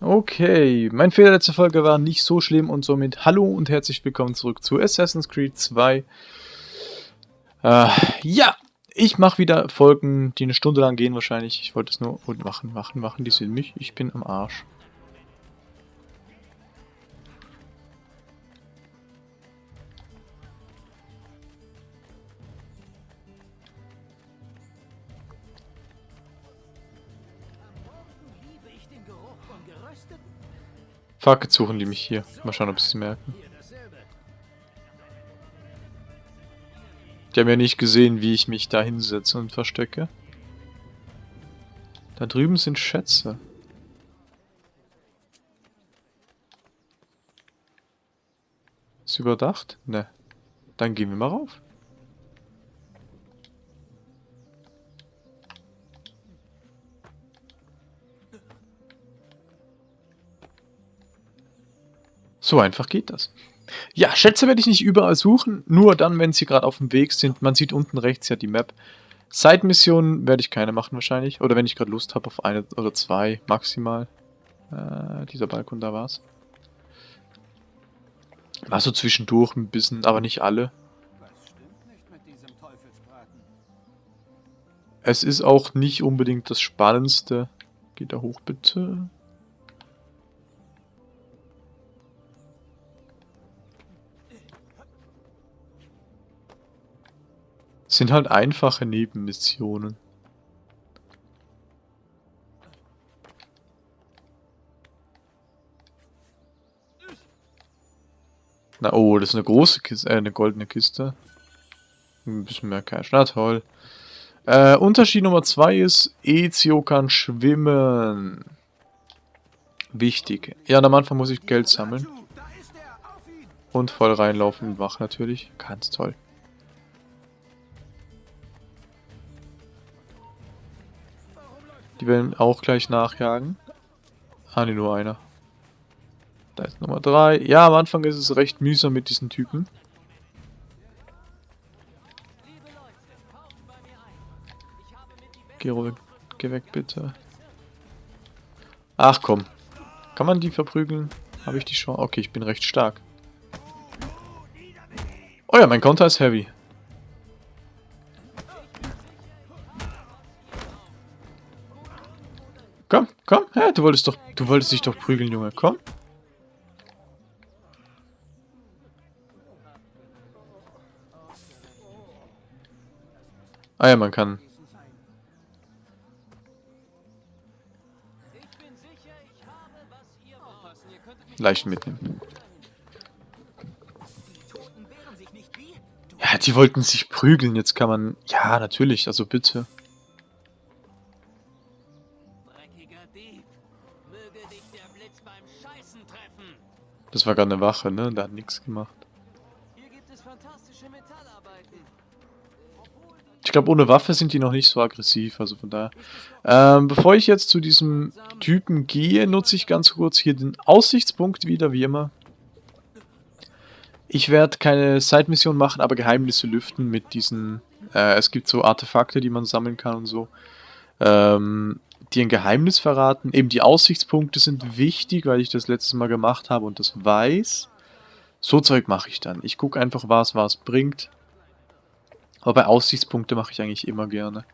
Okay, mein Fehler letzte Folge war nicht so schlimm und somit hallo und herzlich willkommen zurück zu Assassin's Creed 2. Äh, ja, ich mache wieder Folgen, die eine Stunde lang gehen wahrscheinlich. Ich wollte es nur machen, machen, machen, die sind mich. Ich bin am Arsch. Fuck, jetzt suchen die mich hier. Mal schauen, ob sie es merken. Die haben ja nicht gesehen, wie ich mich da hinsetze und verstecke. Da drüben sind Schätze. Ist überdacht? Ne. Dann gehen wir mal rauf. So einfach geht das. Ja, Schätze werde ich nicht überall suchen, nur dann, wenn sie gerade auf dem Weg sind. Man sieht unten rechts ja die Map. Side-Missionen werde ich keine machen wahrscheinlich. Oder wenn ich gerade Lust habe auf eine oder zwei maximal. Äh, dieser Balkon, da war's. War so zwischendurch ein bisschen, aber nicht alle. Es ist auch nicht unbedingt das Spannendste. Geht da hoch bitte. Sind halt einfache Nebenmissionen. Na oh, das ist eine große Kiste, äh, eine goldene Kiste. Ein bisschen mehr Cash, na toll. Äh, Unterschied Nummer 2 ist, Ezio kann schwimmen. Wichtig. Ja, am Anfang muss ich Geld sammeln. Und voll reinlaufen und wach natürlich. Ganz toll. Die werden auch gleich nachjagen. Ah, ne, nur einer. Da ist Nummer 3. Ja, am Anfang ist es recht mühsam mit diesen Typen. Geh. Geh weg, bitte. Ach komm. Kann man die verprügeln? Habe ich die schon? Okay, ich bin recht stark. Oh ja, mein Konter ist heavy. Ja, du wolltest doch, du wolltest dich doch prügeln, Junge. Komm. Ah ja, man kann. Leicht mitnehmen. Ja, die wollten sich prügeln. Jetzt kann man... Ja, natürlich. Also bitte. War gerade eine Wache, ne? Da hat nichts gemacht. Ich glaube, ohne Waffe sind die noch nicht so aggressiv, also von daher. Ähm, bevor ich jetzt zu diesem Typen gehe, nutze ich ganz kurz hier den Aussichtspunkt wieder, wie immer. Ich werde keine Side-Mission machen, aber Geheimnisse lüften mit diesen... Äh, es gibt so Artefakte, die man sammeln kann und so. Ähm, dir ein Geheimnis verraten. Eben die Aussichtspunkte sind wichtig, weil ich das letztes Mal gemacht habe und das weiß. So Zeug mache ich dann. Ich gucke einfach, was was bringt. Aber bei Aussichtspunkte mache ich eigentlich immer gerne.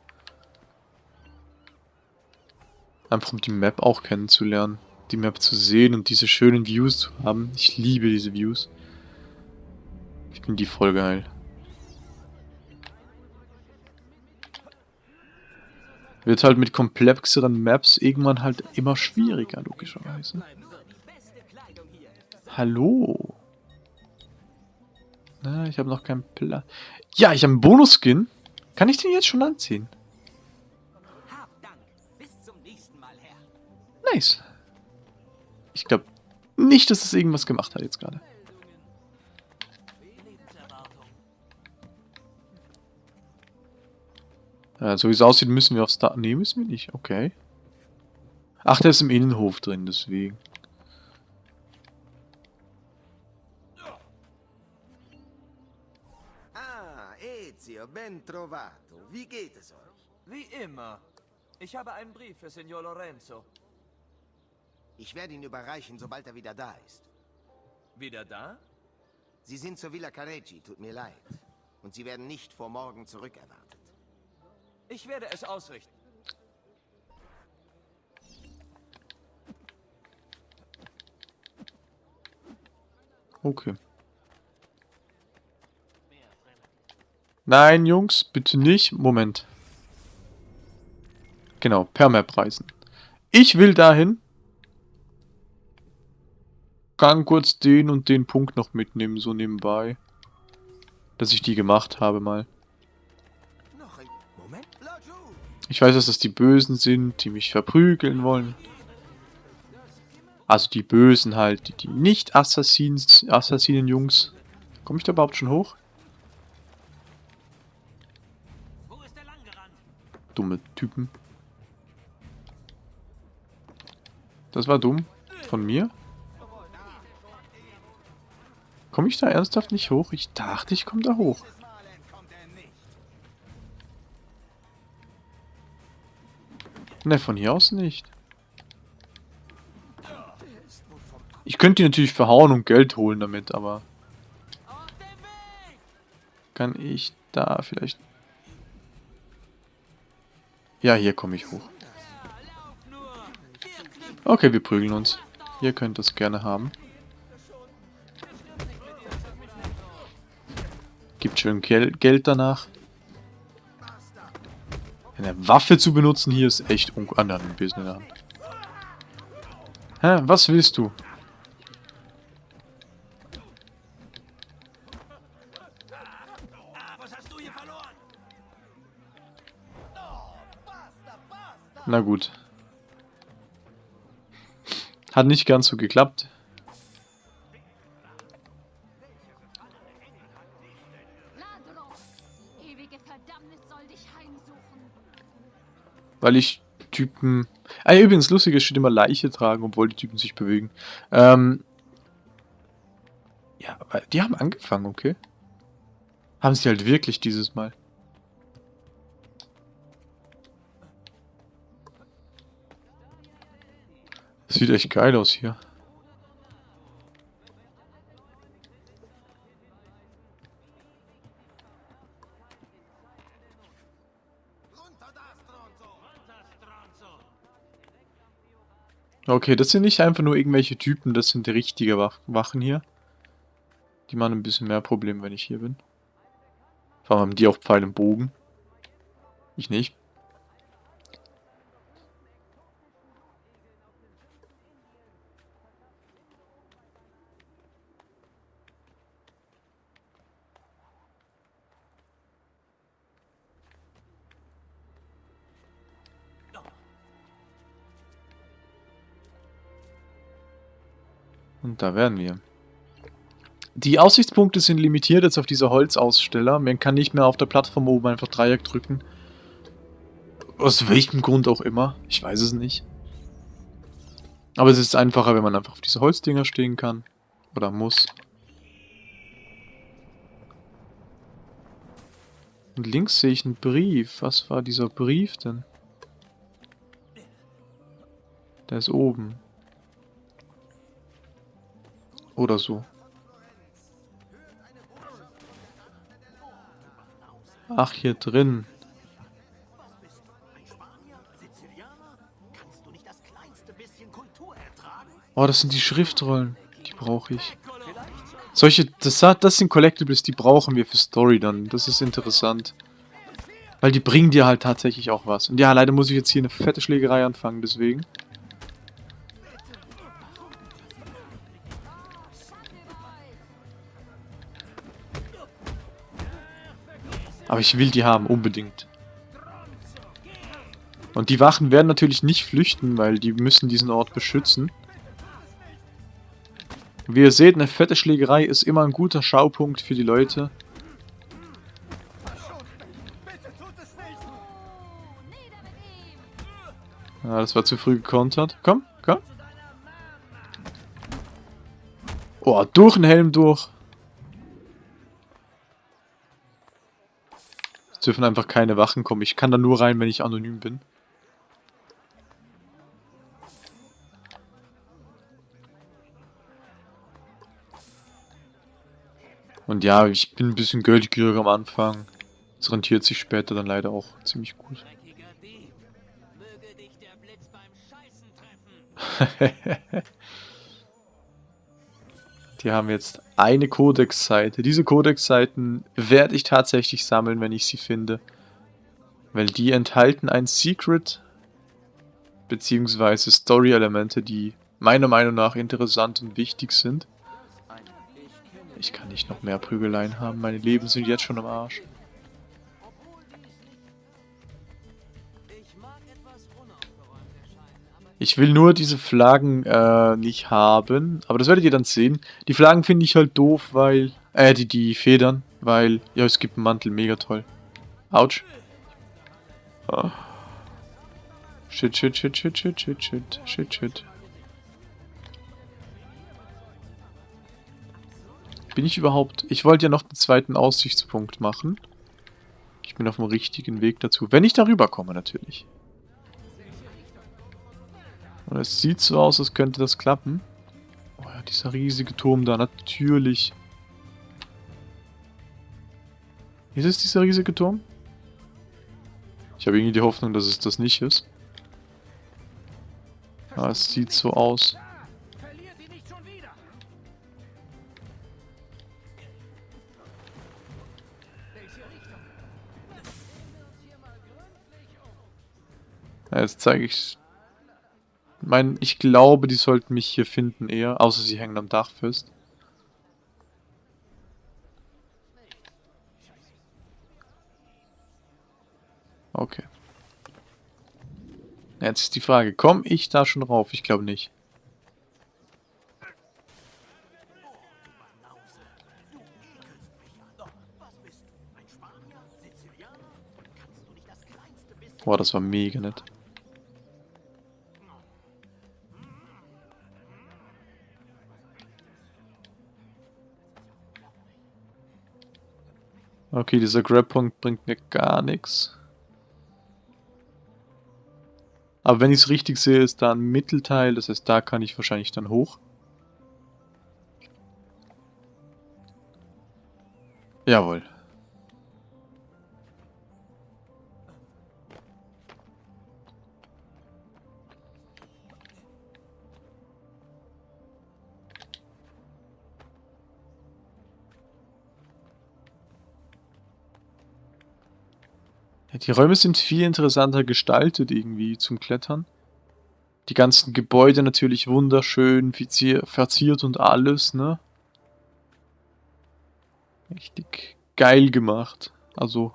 Einfach um die Map auch kennenzulernen. Die Map zu sehen und diese schönen Views zu haben. Ich liebe diese Views. Ich finde die voll geil. Wird halt mit komplexeren Maps irgendwann halt immer schwieriger, logischerweise. Hallo? Na, ich habe noch keinen Plan. Ja, ich habe einen Bonus-Skin. Kann ich den jetzt schon anziehen? Nice. Ich glaube nicht, dass es irgendwas gemacht hat jetzt gerade. Ja, so wie es aussieht, müssen wir aufs Dach... Ne, müssen wir nicht. Okay. Ach, der ist im Innenhof drin, deswegen. Ah, Ezio, ben trovato. Wie geht es euch? Wie immer. Ich habe einen Brief für Signor Lorenzo. Ich werde ihn überreichen, sobald er wieder da ist. Wieder da? Sie sind zur Villa Careggi, tut mir leid. Und Sie werden nicht vor morgen zurückerwartet. Ich werde es ausrichten. Okay. Nein, Jungs, bitte nicht. Moment. Genau, per Map reisen. Ich will dahin. Kann kurz den und den Punkt noch mitnehmen, so nebenbei. Dass ich die gemacht habe mal. Ich weiß, dass das die Bösen sind, die mich verprügeln wollen. Also die Bösen halt, die, die nicht Assassins, Assassinen-Jungs. Komme ich da überhaupt schon hoch? Dumme Typen. Das war dumm. Von mir? Komme ich da ernsthaft nicht hoch? Ich dachte, ich komme da hoch. Ne, von hier aus nicht. Ich könnte die natürlich verhauen und Geld holen damit, aber... Kann ich da vielleicht... Ja, hier komme ich hoch. Okay, wir prügeln uns. Ihr könnt das gerne haben. Gibt schön Gel Geld danach. Eine Waffe zu benutzen hier ist echt un... Ah, Hand. Hä, was willst du? Na gut. Hat nicht ganz so geklappt. Weil ich Typen... Ah, übrigens, lustig, es steht immer Leiche tragen, obwohl die Typen sich bewegen. Ähm... Ja, aber die haben angefangen, okay. Haben sie halt wirklich dieses Mal. Das sieht echt geil aus hier. Okay, das sind nicht einfach nur irgendwelche Typen, das sind richtige Wach Wachen hier. Die machen ein bisschen mehr Probleme, wenn ich hier bin. Vor allem haben die auch Pfeil und Bogen. Ich nicht. Da wären wir. Die Aussichtspunkte sind limitiert jetzt auf diese Holzaussteller. Man kann nicht mehr auf der Plattform oben einfach Dreieck drücken. Aus welchem Grund auch immer. Ich weiß es nicht. Aber es ist einfacher, wenn man einfach auf diese Holzdinger stehen kann. Oder muss. Und links sehe ich einen Brief. Was war dieser Brief denn? Der ist oben. Oder so. Ach, hier drin. Oh, das sind die Schriftrollen. Die brauche ich. Solche, das, das sind Collectibles, die brauchen wir für Story dann. Das ist interessant. Weil die bringen dir halt tatsächlich auch was. Und ja, leider muss ich jetzt hier eine fette Schlägerei anfangen, deswegen. Aber ich will die haben, unbedingt. Und die Wachen werden natürlich nicht flüchten, weil die müssen diesen Ort beschützen. Wie ihr seht, eine fette Schlägerei ist immer ein guter Schaupunkt für die Leute. Ja, das war zu früh gekontert. Komm, komm. Oh, durch den Helm durch. Es dürfen einfach keine Wachen kommen. Ich kann da nur rein, wenn ich anonym bin. Und ja, ich bin ein bisschen geldgierig am Anfang. Das rentiert sich später dann leider auch ziemlich gut. Hehehe. Die haben jetzt eine Codex-Seite. Diese Codex-Seiten werde ich tatsächlich sammeln, wenn ich sie finde. Weil die enthalten ein Secret, beziehungsweise Story-Elemente, die meiner Meinung nach interessant und wichtig sind. Ich kann nicht noch mehr Prügeleien haben, meine Leben sind jetzt schon am Arsch. Ich will nur diese Flaggen äh, nicht haben, aber das werdet ihr dann sehen. Die Flaggen finde ich halt doof, weil... Äh, die, die Federn, weil... Ja, es gibt einen Mantel, mega toll. Autsch. Ah. Shit, shit, shit, shit, shit, shit, shit, shit, shit. Bin ich überhaupt... Ich wollte ja noch den zweiten Aussichtspunkt machen. Ich bin auf dem richtigen Weg dazu. Wenn ich darüber komme, natürlich. Und es sieht so aus, als könnte das klappen. Oh ja, dieser riesige Turm da, natürlich. Ist es dieser riesige Turm? Ich habe irgendwie die Hoffnung, dass es das nicht ist. Aber es sieht so aus. jetzt zeige ich... Mein, ich glaube, die sollten mich hier finden eher. Außer sie hängen am Dach fest. Okay. Jetzt ist die Frage, komme ich da schon rauf? Ich glaube nicht. Boah, das war mega nett. Okay, dieser Grab-Punkt bringt mir gar nichts. Aber wenn ich es richtig sehe, ist da ein Mittelteil, das heißt, da kann ich wahrscheinlich dann hoch. Jawohl. Die Räume sind viel interessanter gestaltet irgendwie zum Klettern. Die ganzen Gebäude natürlich wunderschön, verzier- verziert und alles, ne? Richtig geil gemacht. Also.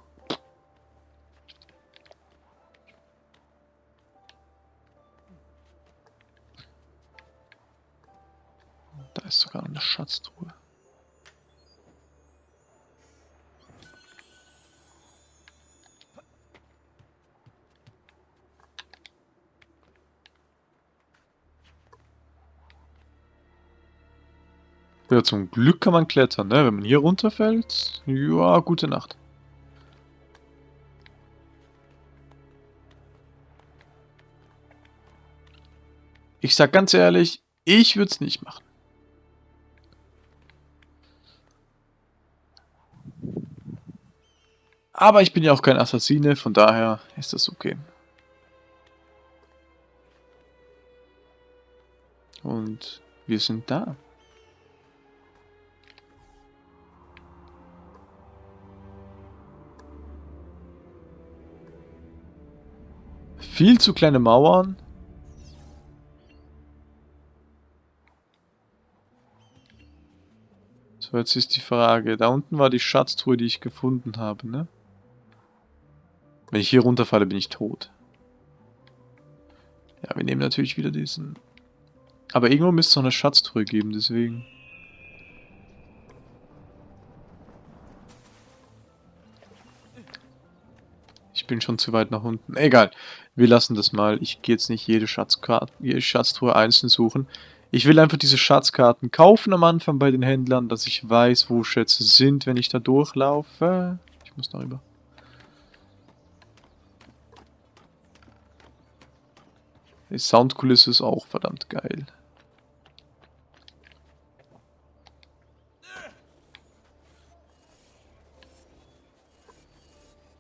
Da ist sogar eine Schatztruhe. Ja, zum Glück kann man klettern, ne? Wenn man hier runterfällt, ja, gute Nacht. Ich sag ganz ehrlich, ich würde es nicht machen. Aber ich bin ja auch kein Assassine, von daher ist das okay. Und wir sind da. Viel zu kleine Mauern. So, jetzt ist die Frage. Da unten war die Schatztruhe, die ich gefunden habe, ne? Wenn ich hier runterfalle, bin ich tot. Ja, wir nehmen natürlich wieder diesen... Aber irgendwo müsste es noch eine Schatztruhe geben, deswegen... bin schon zu weit nach unten. Egal, wir lassen das mal. Ich gehe jetzt nicht jede, Schatzkarte, jede Schatztruhe einzeln suchen. Ich will einfach diese Schatzkarten kaufen am Anfang bei den Händlern, dass ich weiß, wo Schätze sind, wenn ich da durchlaufe. Ich muss darüber. Die Soundkulisse ist auch verdammt geil.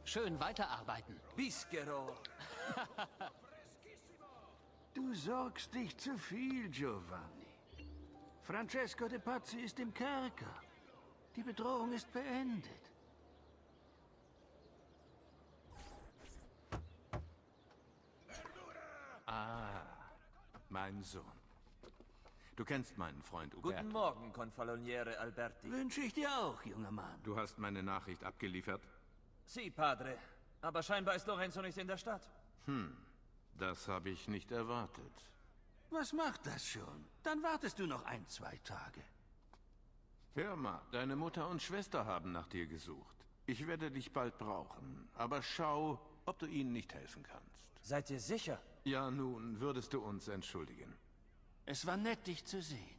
Schön weiterarbeiten. Bischero. Du sorgst dich zu viel, Giovanni. Francesco de Pazzi ist im Kerker. Die Bedrohung ist beendet. Ah, mein Sohn. Du kennst meinen Freund Uberto. Guten Morgen, Confaloniere Alberti. Wünsche ich dir auch, junger Mann. Du hast meine Nachricht abgeliefert? Sie, Padre. Aber scheinbar ist Lorenzo nicht in der Stadt. Das habe ich nicht erwartet. Was macht das schon? Dann wartest du noch ein, zwei Tage. Hör mal, deine Mutter und Schwester haben nach dir gesucht. Ich werde dich bald brauchen, aber schau, ob du ihnen nicht helfen kannst. Seid ihr sicher? Ja, nun, würdest du uns entschuldigen. Es war nett, dich zu sehen.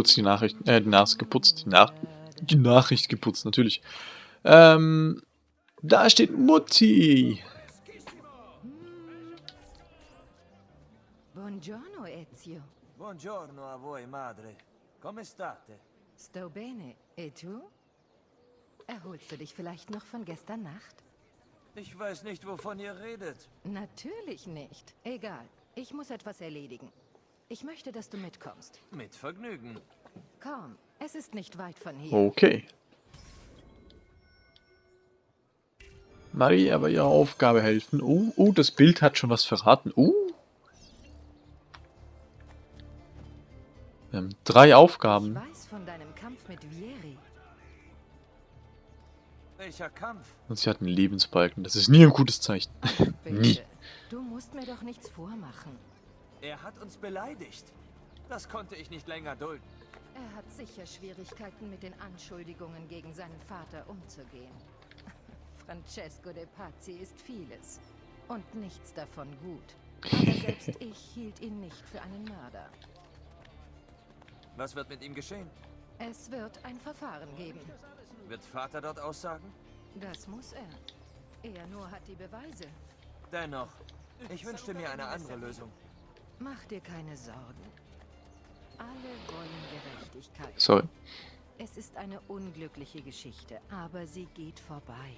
Kurz die Nachricht, äh, die Nase geputzt. Die, Nach die Nachricht geputzt, natürlich. Ähm, da steht Mutti. Buongiorno, Ezio. Buongiorno a voi, madre. Come state? Sto bene. E tu? Erholst du dich vielleicht noch von gestern Nacht? Ich weiß nicht, wovon ihr redet. Natürlich nicht. Egal. Ich muss etwas erledigen. Ich möchte, dass du mitkommst. Mit Vergnügen. Komm, es ist nicht weit von hier. Okay. Maria bei ihrer Aufgabe helfen. Oh, oh, das Bild hat schon was verraten. Oh. Wir haben drei Ich Aufgaben. weiß von deinem Kampf mit Vieri. Welcher Kampf? Und sie hat einen Lebensbalken. Das ist nie ein gutes Zeichen. nie. Bitte. Du musst mir doch nichts vormachen. Er hat uns beleidigt. Das konnte ich nicht länger dulden. Er hat sicher Schwierigkeiten mit den Anschuldigungen gegen seinen Vater umzugehen. Francesco de Pazzi ist vieles. Und nichts davon gut. Aber selbst ich hielt ihn nicht für einen Mörder. Was wird mit ihm geschehen? Es wird ein Verfahren geben. Wird Vater dort aussagen? Das muss er. Er nur hat die Beweise. Dennoch, ich wünschte mir eine andere Lösung. Mach dir keine Sorgen. Alle wollen Gerechtigkeit. Sorry. Es ist eine unglückliche Geschichte, aber sie geht vorbei.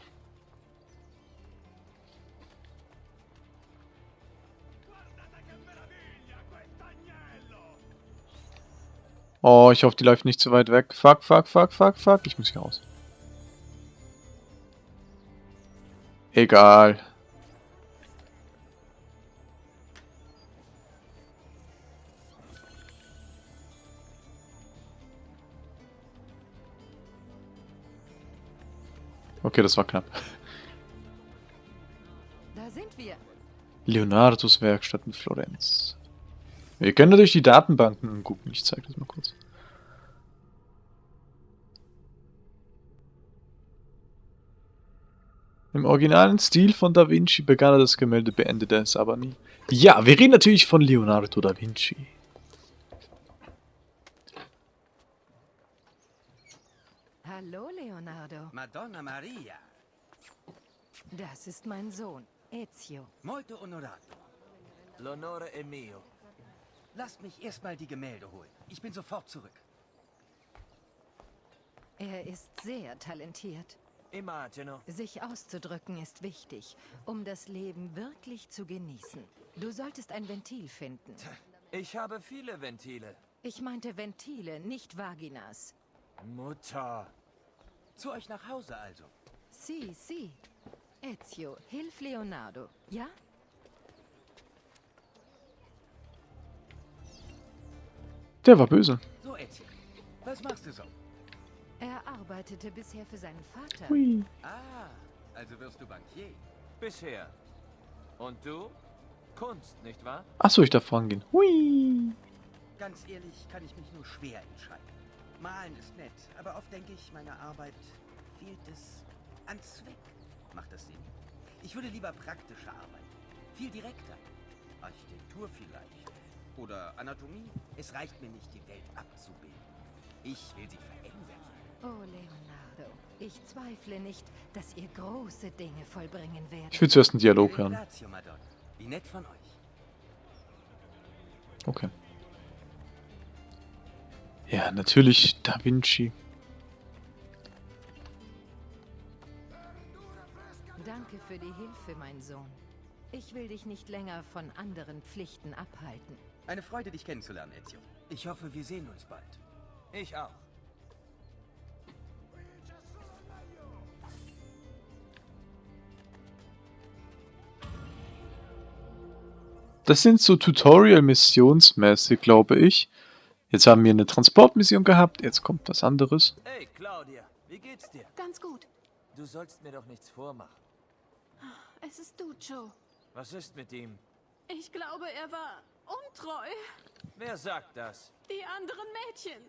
Oh, ich hoffe, die läuft nicht zu weit weg. Fuck, fuck, fuck, fuck, fuck. Ich muss hier raus. Egal. Okay, das war knapp. Da sind wir. Leonardos Werkstatt in Florenz. Wir können natürlich die Datenbanken gucken. Ich zeige das mal kurz. Im originalen Stil von Da Vinci begann er das Gemälde, beendete es aber nie. Ja, wir reden natürlich von Leonardo da Vinci. Hallo, Leonardo. Madonna Maria, Das ist mein Sohn, Ezio. molto onorato. L'onore è mio. Lasst mich erstmal die Gemälde holen. Ich bin sofort zurück. Er ist sehr talentiert. Immagino. Sich auszudrücken ist wichtig, um das Leben wirklich zu genießen. Du solltest ein Ventil finden. Ich habe viele Ventile. Ich meinte Ventile, nicht Vaginas. Mutter. Zu euch nach Hause also. Si, si. Ezio, hilf Leonardo, ja? Der war böse. So, Ezio. Was machst du so? Er arbeitete bisher für seinen Vater. Hui. Ah, also wirst du Bankier. Bisher. Und du? Kunst, nicht wahr? Achso, ich darf vorangehen. Hui. Ganz ehrlich kann ich mich nur schwer entscheiden. Malen ist nett, aber oft denke ich, meiner Arbeit fehlt es an Zweck. Macht das Sinn? Ich würde lieber praktischer arbeiten. Viel direkter. Architektur vielleicht. Oder Anatomie. Es reicht mir nicht, die Welt abzubilden. Ich will sie verändern. Oh, Leonardo, ich zweifle nicht, dass ihr große Dinge vollbringen werdet. Ich will zuerst einen Dialog hören. Wie nett von euch. Okay. Ja, natürlich Da Vinci. Danke für die Hilfe, mein Sohn. Ich will dich nicht länger von anderen Pflichten abhalten. Eine Freude, dich kennenzulernen, Ezio. Ich hoffe, wir sehen uns bald. Ich auch. Das sind so Tutorial-Missionsmäßig, glaube ich. Jetzt haben wir eine Transportmission gehabt, jetzt kommt was anderes. Hey, Claudia, wie geht's dir? Ganz gut. Du sollst mir doch nichts vormachen. Es ist du, Joe. Was ist mit ihm? Ich glaube, er war untreu. Wer sagt das? Die anderen Mädchen.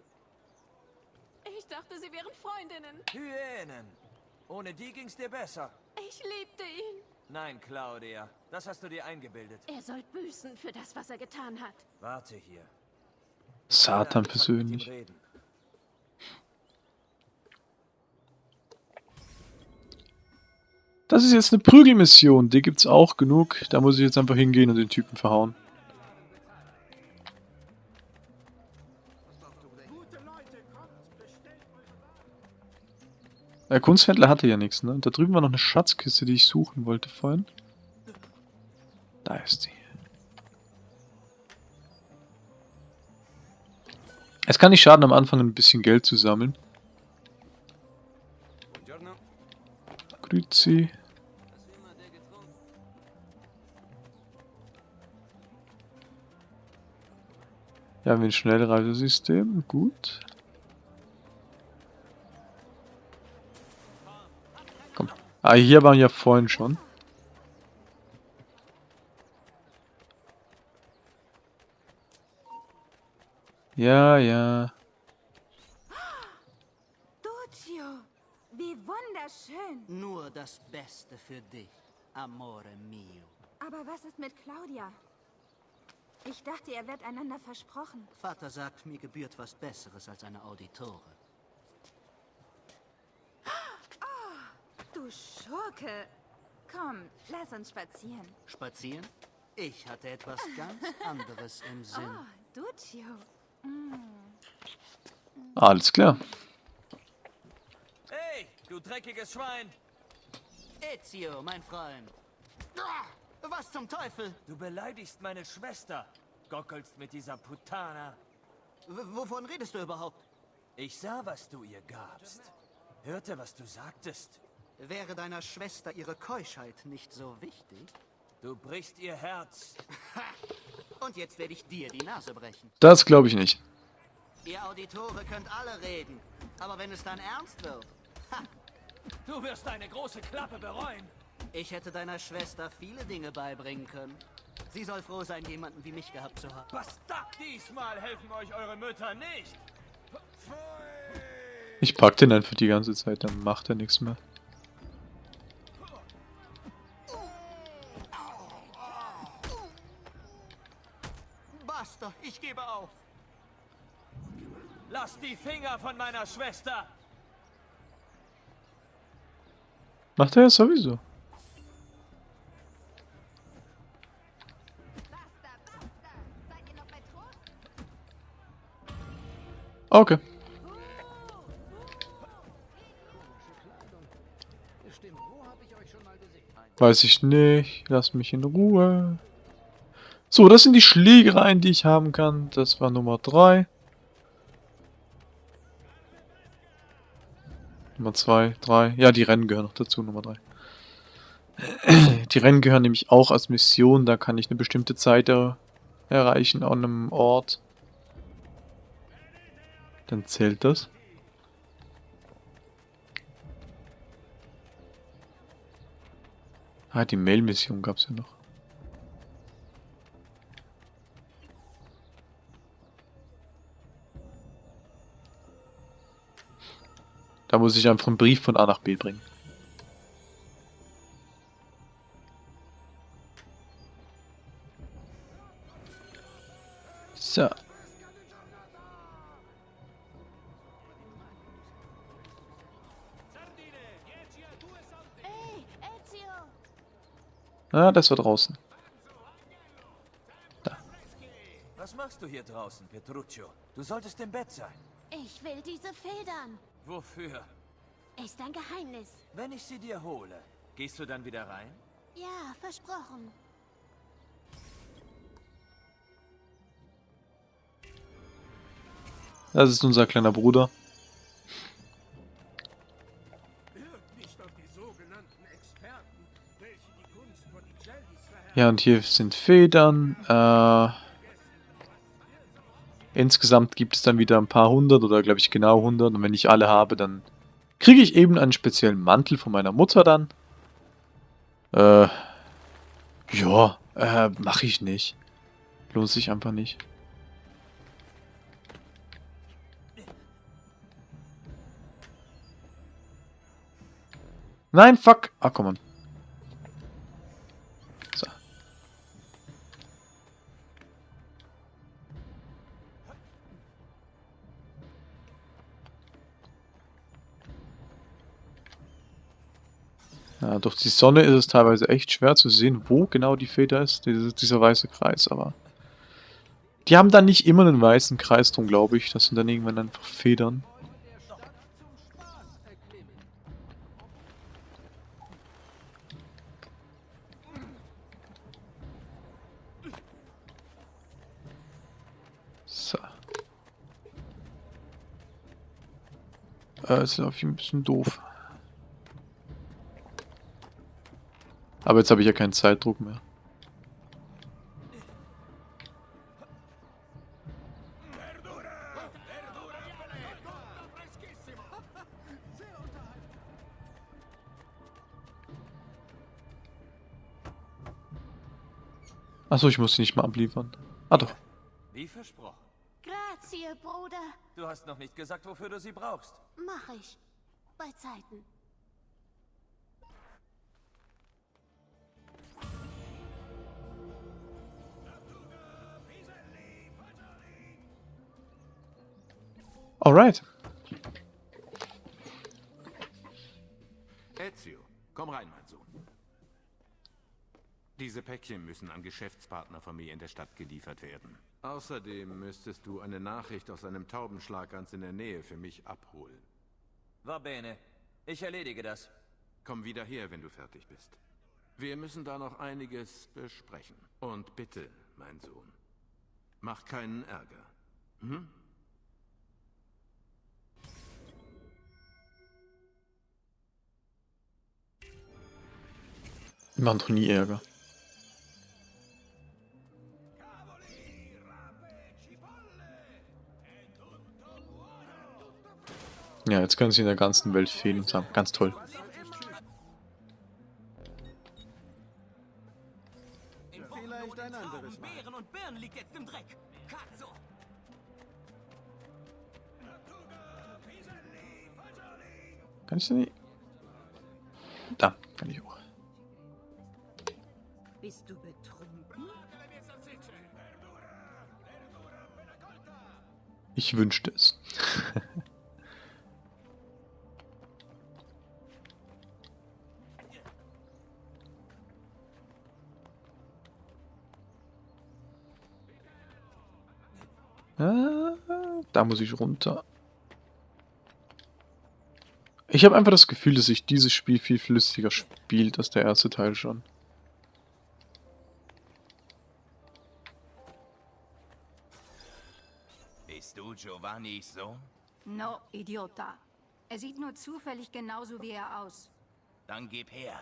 Ich dachte, sie wären Freundinnen. Hyänen. Ohne die ging's dir besser. Ich liebte ihn. Nein, Claudia, das hast du dir eingebildet. Er soll büßen für das, was er getan hat. Warte hier. Satan persönlich. Das ist jetzt eine Prügelmission, die gibt's auch genug. Da muss ich jetzt einfach hingehen und den Typen verhauen. Der Kunsthändler hatte ja nichts, ne? Da drüben war noch eine Schatzkiste, die ich suchen wollte vorhin. Da ist sie. Es kann nicht schaden, am Anfang ein bisschen Geld zu sammeln. Grüezi. Ja, haben wir ein Schnellreisesystem. Gut. Komm. Ah, hier waren wir ja vorhin schon. Ja, ja. Duccio, wie wunderschön. Nur das Beste für dich, Amore mio. Aber was ist mit Claudia? Ich dachte, ihr werdet einander versprochen. Vater sagt, mir gebührt was Besseres als eine Auditore. Du Schurke. Komm, lass uns spazieren. Spazieren? Ich hatte etwas ganz anderes im Sinn. Oh, Duccio. Alles klar. Hey, du dreckiges Schwein! Ezio, mein Freund. Ah, was zum Teufel? Du beleidigst meine Schwester. Gockelst mit dieser Putana. W wovon redest du überhaupt? Ich sah, was du ihr gabst. Hörte, was du sagtest. Wäre deiner Schwester ihre Keuschheit nicht so wichtig? Du brichst ihr Herz. Und jetzt werde ich dir die Nase brechen. Das glaube ich nicht. Ihr Auditore könnt alle reden. Aber wenn es dann ernst wird, Du wirst deine große Klappe bereuen. ich hätte deiner Schwester viele Dinge beibringen können. Sie soll froh sein, jemanden wie mich gehabt zu haben. Bastard, diesmal helfen euch eure Mütter nicht. Ich pack den einfach die ganze Zeit, dann macht er nichts mehr. Die Finger von meiner Schwester. Macht er ja sowieso. Okay. Weiß ich nicht. Lass mich in Ruhe. So, das sind die Schlägereien, die ich haben kann. Das war Nummer 3. Nummer 2, 3. Ja, die Rennen gehören noch dazu, Nummer 3. Die Rennen gehören nämlich auch als Mission. Da kann ich eine bestimmte Zeit er erreichen an einem Ort. Dann zählt das. Ah, die Mail-Mission gab es ja noch. Da muss ich einfach einen Brief von A nach B bringen. So. Ah, das war draußen. Da. Was machst du hier draußen, Petruccio? Du solltest im Bett sein. Ich will diese Federn. Wofür? Ist ein Geheimnis. Wenn ich sie dir hole, gehst du dann wieder rein? Ja, versprochen. Das ist unser kleiner Bruder. Ja, und hier sind Federn. Äh, insgesamt gibt es dann wieder ein paar hundert oder glaube ich genau hundert. Und wenn ich alle habe, dann kriege ich eben einen speziellen Mantel von meiner Mutter dann. Äh, ja, äh, mache ich nicht. Lohnt sich einfach nicht. Nein, fuck. Ah, komm on. Durch die Sonne ist es teilweise echt schwer zu sehen, wo genau die Feder ist, diese, dieser weiße Kreis, aber... Die haben dann nicht immer einen weißen Kreis drum, glaube ich. Das sind dann irgendwann einfach Federn. So. Äh, ist auf ein bisschen doof. Aber jetzt habe ich ja keinen Zeitdruck mehr. Achso, ich muss sie nicht mal abliefern. Ah doch. Wie versprochen. Grazie, Bruder. Du hast noch nicht gesagt, wofür du sie brauchst. Mach ich. Bei Zeiten. Alright. Ezio, komm rein, mein Sohn. Diese Päckchen müssen an Geschäftspartner von mir in der Stadt geliefert werden. Außerdem müsstest du eine Nachricht aus einem Taubenschlag ganz in der Nähe für mich abholen. Va bene. Ich erledige das. Komm wieder her, wenn du fertig bist. Wir müssen da noch einiges besprechen. Und bitte, mein Sohn, mach keinen Ärger. Hm? Die machen doch nie Ärger. Ja, jetzt können sie in der ganzen Welt fehlen und sagen, ganz toll. Kann ich denn nicht? Da. Bist du betrunken? Ich wünschte es. Ah, da muss ich runter. Ich habe einfach das Gefühl, dass sich dieses Spiel viel flüssiger spielt als der erste Teil schon. Giovannis Sohn? No, Idiota. Er sieht nur zufällig genauso wie er aus. Dann gib her.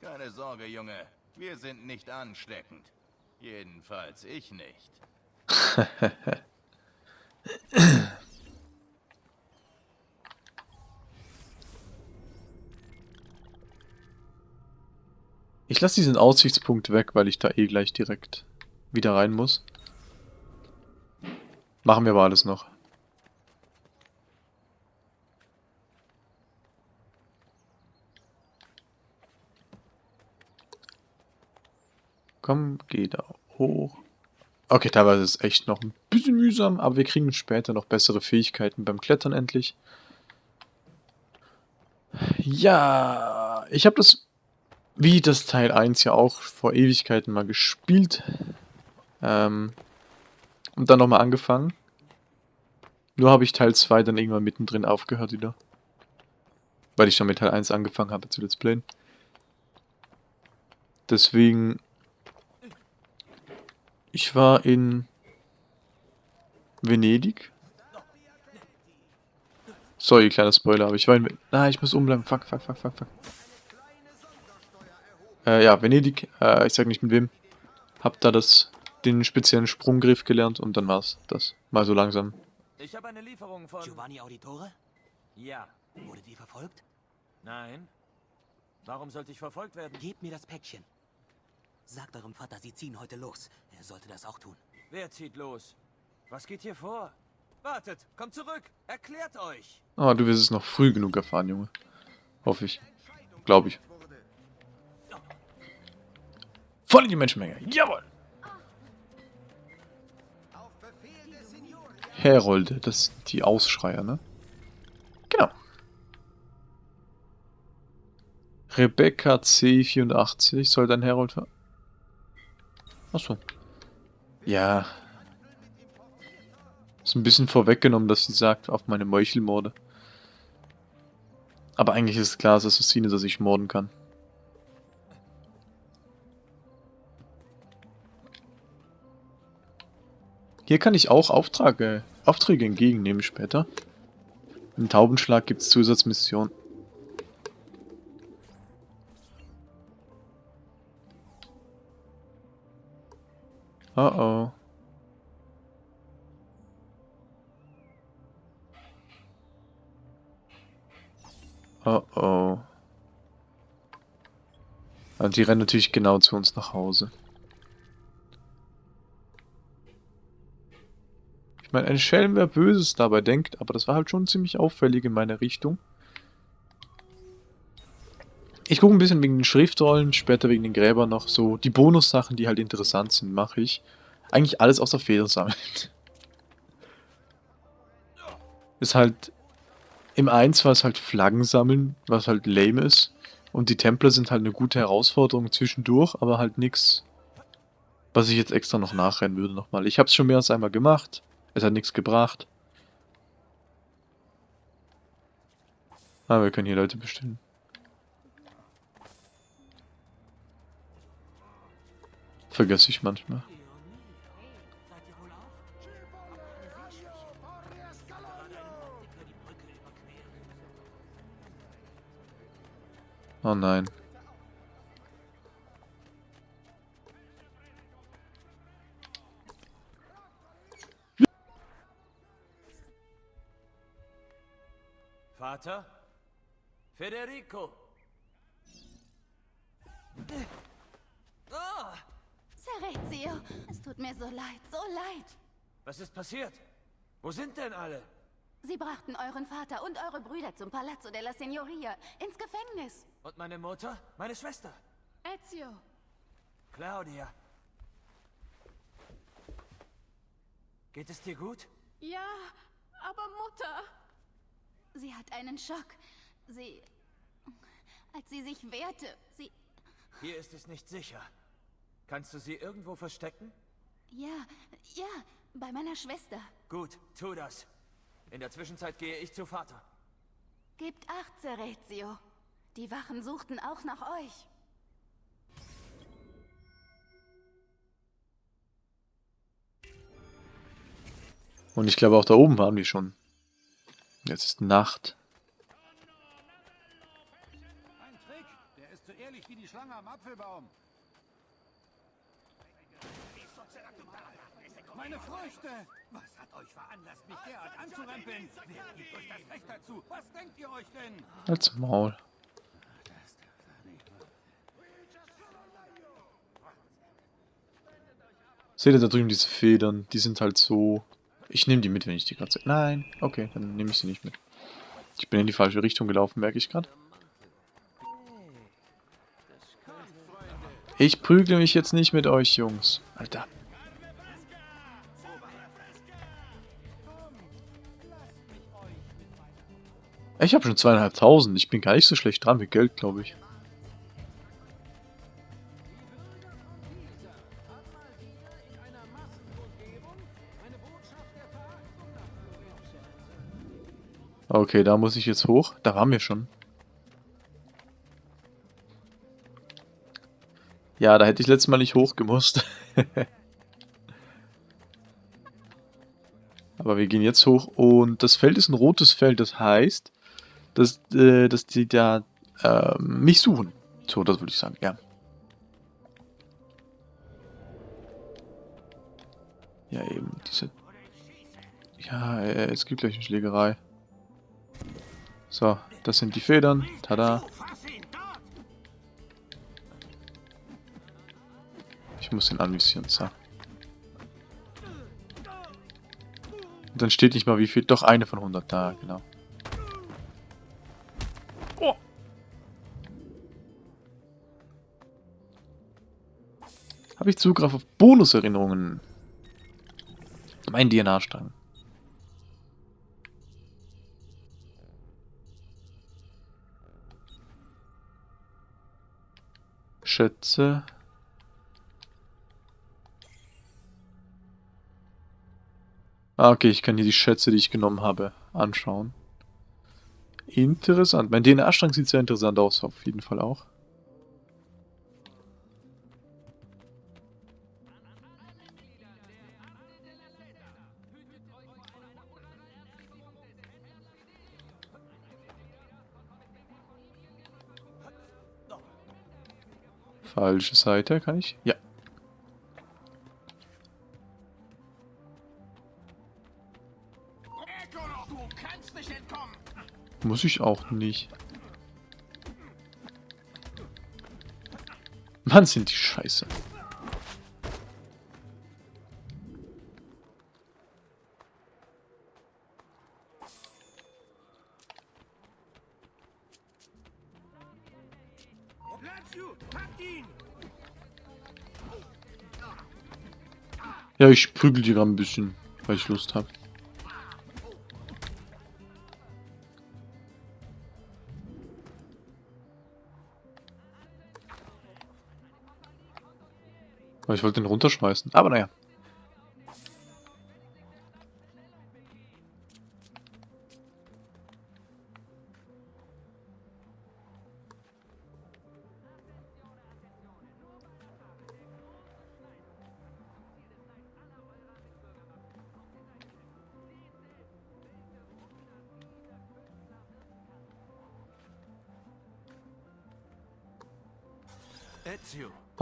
Keine Sorge, Junge. Wir sind nicht ansteckend. Jedenfalls ich nicht. Ich lasse diesen Aussichtspunkt weg, weil ich da eh gleich direkt wieder rein muss. Machen wir aber alles noch. Komm, geh da hoch. Okay, teilweise ist es echt noch ein bisschen mühsam, aber wir kriegen später noch bessere Fähigkeiten beim Klettern endlich. Ja, ich habe das wie das Teil 1 ja auch vor Ewigkeiten mal gespielt. Ähm, und dann nochmal angefangen. Nur habe ich Teil 2 dann irgendwann mittendrin aufgehört wieder. Weil ich schon mit Teil 1 angefangen habe zu Let's Playen. Deswegen... Ich war in Venedig. Sorry, kleiner Spoiler, aber ich war in... Ven ah, ich muss umbleiben. Fuck, fuck, fuck, fuck, fuck. Äh, ja, Venedig. Äh, ich sag nicht mit wem. Hab da das, den speziellen Sprunggriff gelernt und dann war's das. Mal so langsam. Ich habe eine Lieferung von... Giovanni Auditore? Ja. Wurde die verfolgt? Nein. Warum sollte ich verfolgt werden? Gebt mir das Päckchen. Sagt eurem Vater, sie ziehen heute los. Er sollte das auch tun. Wer zieht los? Was geht hier vor? Wartet, kommt zurück. Erklärt euch. Ah, du wirst es noch früh genug erfahren, Junge. Hoffe ich. Glaube ich. Voll in die Menschenmenge. Jawohl! Herolde, das sind die Ausschreier, ne? Genau. Rebecca C84 soll dein Herold... Achso. Ja. Ist ein bisschen vorweggenommen, dass sie sagt, auf meine Meuchelmorde. Aber eigentlich ist es klar, dass Assassine, dass ich morden kann. Hier kann ich auch Aufträge, Aufträge entgegennehmen später. Im Taubenschlag gibt es Zusatzmissionen. Oh oh. Oh oh. Und die rennen natürlich genau zu uns nach Hause. Meine, ein Schelm, wer Böses dabei denkt, aber das war halt schon ziemlich auffällig in meine Richtung. Ich gucke ein bisschen wegen den Schriftrollen, später wegen den Gräbern noch so. Die Bonussachen, die halt interessant sind, mache ich. Eigentlich alles außer Federn sammeln. Ist halt im 1 war es halt Flaggen sammeln, was halt lame ist. Und die Templer sind halt eine gute Herausforderung zwischendurch, aber halt nichts, was ich jetzt extra noch nachrennen würde nochmal. Ich habe es schon mehr als einmal gemacht. Es hat nichts gebracht. Aber ah, wir können hier Leute bestellen. Vergesse ich manchmal. Oh nein. Vater? Federico! Oh! Serezio, es tut mir so leid, so leid. Was ist passiert? Wo sind denn alle? Sie brachten euren Vater und eure Brüder zum Palazzo della Signoria, ins Gefängnis. Und meine Mutter? Meine Schwester? Ezio. Claudia. Geht es dir gut? Ja, aber Mutter... Sie hat einen Schock. Sie... Als sie sich wehrte, sie... Hier ist es nicht sicher. Kannst du sie irgendwo verstecken? Ja, ja, bei meiner Schwester. Gut, tu das. In der Zwischenzeit gehe ich zu Vater. Gebt acht, Serezio. Die Wachen suchten auch nach euch. Und ich glaube auch da oben waren die schon. Jetzt ist Nacht. Ein Trick, der ist so ehrlich wie die Schlange am Apfelbaum. Meine Früchte! Was hat euch veranlasst, mich derart anzurempeln? Wer gibt euch das Recht dazu? Was denkt ihr euch denn? Als Maul. Seht ihr da drüben diese Federn? Die sind halt so... Ich nehme die mit, wenn ich die gerade... Nein, okay, dann nehme ich sie nicht mit. Ich bin in die falsche Richtung gelaufen, merke ich gerade. Ich prügle mich jetzt nicht mit euch, Jungs. Alter. Ich habe schon zweieinhalbtausend. Ich bin gar nicht so schlecht dran mit Geld, glaube ich. Okay, da muss ich jetzt hoch. Da waren wir schon. Ja, da hätte ich letztes Mal nicht hochgemusst. Aber wir gehen jetzt hoch und das Feld ist ein rotes Feld. Das heißt, dass, äh, dass die da äh, mich suchen. So, das würde ich sagen, ja. Ja, eben, diese... Ja, äh, es gibt gleich eine Schlägerei. So, das sind die Federn. Tada. Ich muss den anvisieren, so. Und dann steht nicht mal wie viel. Doch, eine von 100 da, genau. Oh. Habe ich Zugriff auf Bonuserinnerungen? Mein DNA-Strang. Schätze. Ah, okay, ich kann hier die Schätze, die ich genommen habe, anschauen. Interessant. Mein DNA-Strang sieht sehr interessant aus, auf jeden Fall auch. Falsche Seite, kann ich? Ja. Muss ich auch nicht. Mann, sind die scheiße. Ja, ich prügel die gerade ein bisschen, weil ich Lust habe. Ich wollte den runterschmeißen. Aber naja.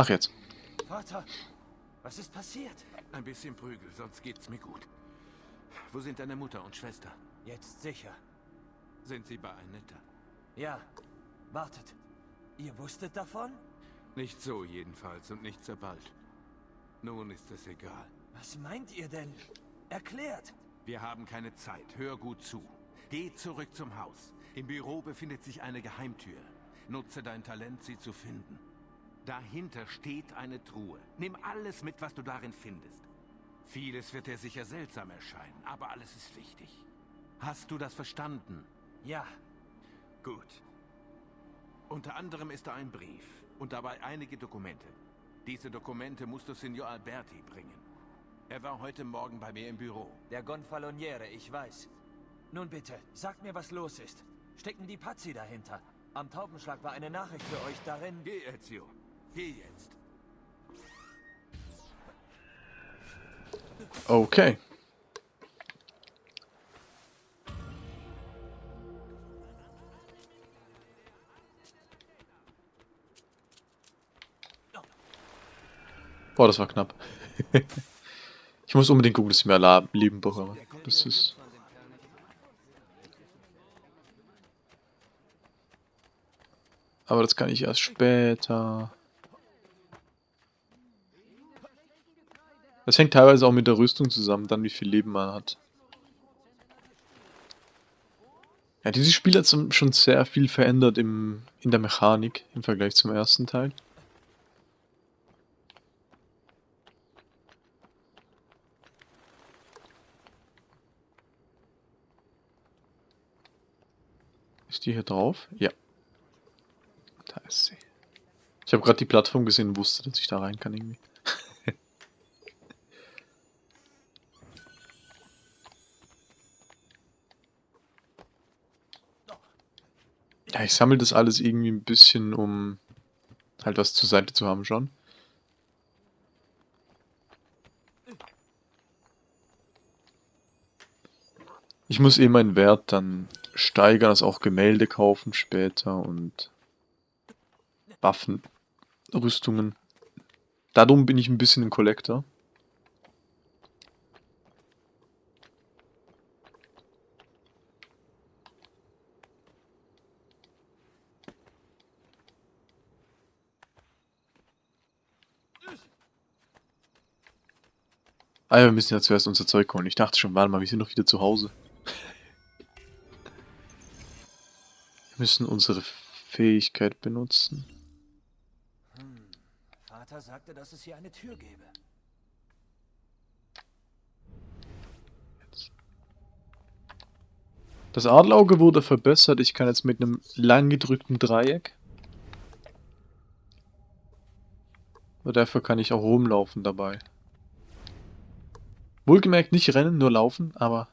Ach jetzt. Vater, was ist passiert? Ein bisschen Prügel, sonst geht's mir gut. Wo sind deine Mutter und Schwester? Jetzt sicher. Sind sie bei Annetta? Ja. Wartet. Ihr wusstet davon? Nicht so jedenfalls und nicht so bald. Nun ist es egal. Was meint ihr denn? Erklärt. Wir haben keine Zeit. Hör gut zu. Geh zurück zum Haus. Im Büro befindet sich eine Geheimtür. Nutze dein Talent, sie zu finden. Dahinter steht eine Truhe. Nimm alles mit, was du darin findest. Vieles wird dir sicher seltsam erscheinen, aber alles ist wichtig. Hast du das verstanden? Ja. Gut. Unter anderem ist da ein Brief und dabei einige Dokumente. Diese Dokumente musst du Signor Alberti bringen. Er war heute Morgen bei mir im Büro. Der Gonfaloniere, ich weiß. Nun bitte, sagt mir, was los ist. Stecken die Pazzi dahinter? Am Taubenschlag war eine Nachricht für euch darin... Geh, Ezio. Geh jetzt. Okay. Boah, das war knapp. ich muss unbedingt gucken, dass ich mehr Leben bekomme. Das ist... Aber das kann ich erst später. Das hängt teilweise auch mit der Rüstung zusammen, dann wie viel Leben man hat. Ja, dieses Spiel hat schon sehr viel verändert im, in der Mechanik im Vergleich zum ersten Teil. Ist die hier drauf? Ja. Da ist sie. Ich habe gerade die Plattform gesehen und wusste, dass ich da rein kann irgendwie. Ja, ich sammle das alles irgendwie ein bisschen, um halt was zur Seite zu haben schon. Ich muss eh meinen Wert dann steigern, also auch Gemälde kaufen später und Waffen, Rüstungen. Darum bin ich ein bisschen ein Collector. Ah ja, wir müssen ja zuerst unser Zeug holen. Ich dachte schon, warte mal, wir sind noch wieder zu Hause. wir müssen unsere Fähigkeit benutzen. Hm. Vater sagte, dass es hier eine Tür gäbe. Das Adlerauge wurde verbessert. Ich kann jetzt mit einem lang gedrückten Dreieck. Aber dafür kann ich auch rumlaufen dabei. Wohlgemerkt nicht rennen, nur laufen, aber...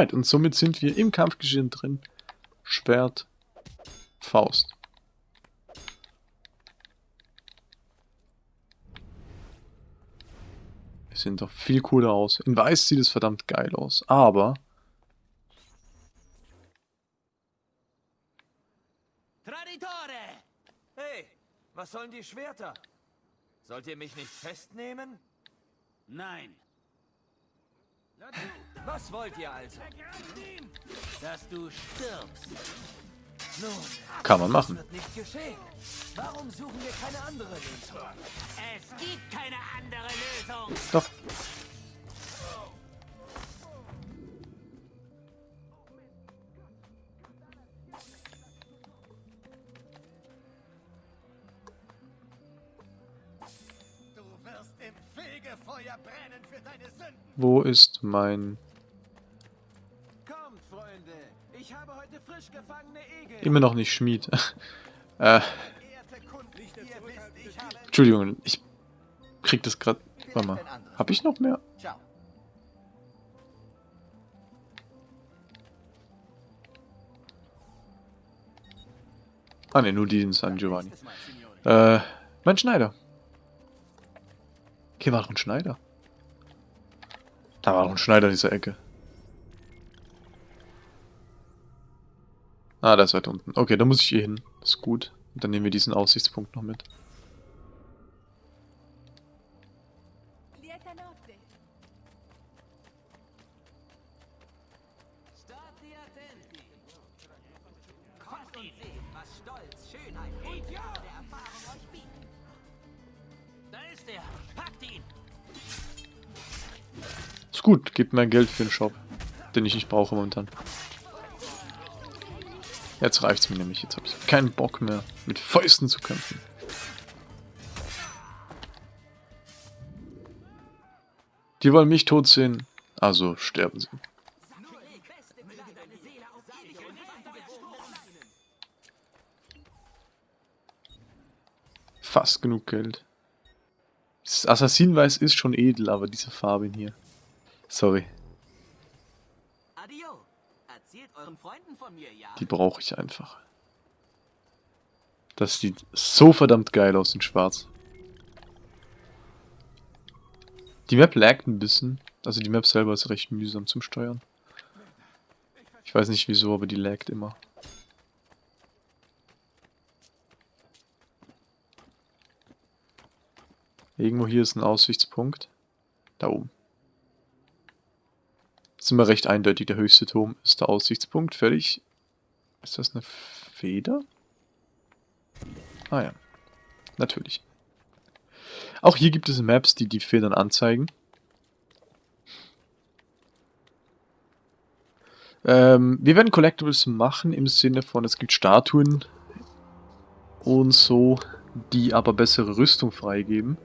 Alright, und somit sind wir im Kampfgeschehen drin. Schwert, Faust. Wir sehen doch viel cooler aus. In weiß sieht es verdammt geil aus, aber... Traditore! Hey, was sollen die Schwerter? Sollt ihr mich nicht festnehmen? Nein. Was wollt ihr also? Dass du stirbst. Nun, Kann man machen. das wird nicht geschehen. Warum suchen wir keine andere Lösung? Es gibt keine andere Lösung. Doch. Wo ist mein... Kommt, Freunde. Ich habe heute frisch gefangene Egel. Immer noch nicht Schmied. äh, Ehrte Kunden, ihr wisst, ich habe... Entschuldigung, ich krieg das grad... Warte mal. Hab ich noch mehr? Ciao. Ah ne, nur die in San Giovanni. Äh, mein Schneider. Hier war doch ein Schneider. Da war doch ein Schneider in dieser Ecke. Ah, da ist weiter unten. Okay, da muss ich hier hin. Ist gut. Und dann nehmen wir diesen Aussichtspunkt noch mit. Ist gut, gibt mehr Geld für den Shop. Den ich nicht brauche momentan. Jetzt reicht's mir nämlich. Jetzt habe ich keinen Bock mehr, mit Fäusten zu kämpfen. Die wollen mich tot sehen. Also sterben sie. Fast genug Geld. Das Assassinenweiß ist schon edel, aber diese Farbe hier. Sorry. Die brauche ich einfach. Das sieht so verdammt geil aus in schwarz. Die Map laggt ein bisschen. Also die Map selber ist recht mühsam zum Steuern. Ich weiß nicht wieso, aber die laggt immer. Irgendwo hier ist ein Aussichtspunkt. Da oben. Ist immer recht eindeutig, der höchste Turm ist der Aussichtspunkt. Fertig. Ist das eine Feder? Ah ja. Natürlich. Auch hier gibt es Maps, die die Federn anzeigen. Ähm, wir werden Collectibles machen im Sinne von, es gibt Statuen und so, die aber bessere Rüstung freigeben.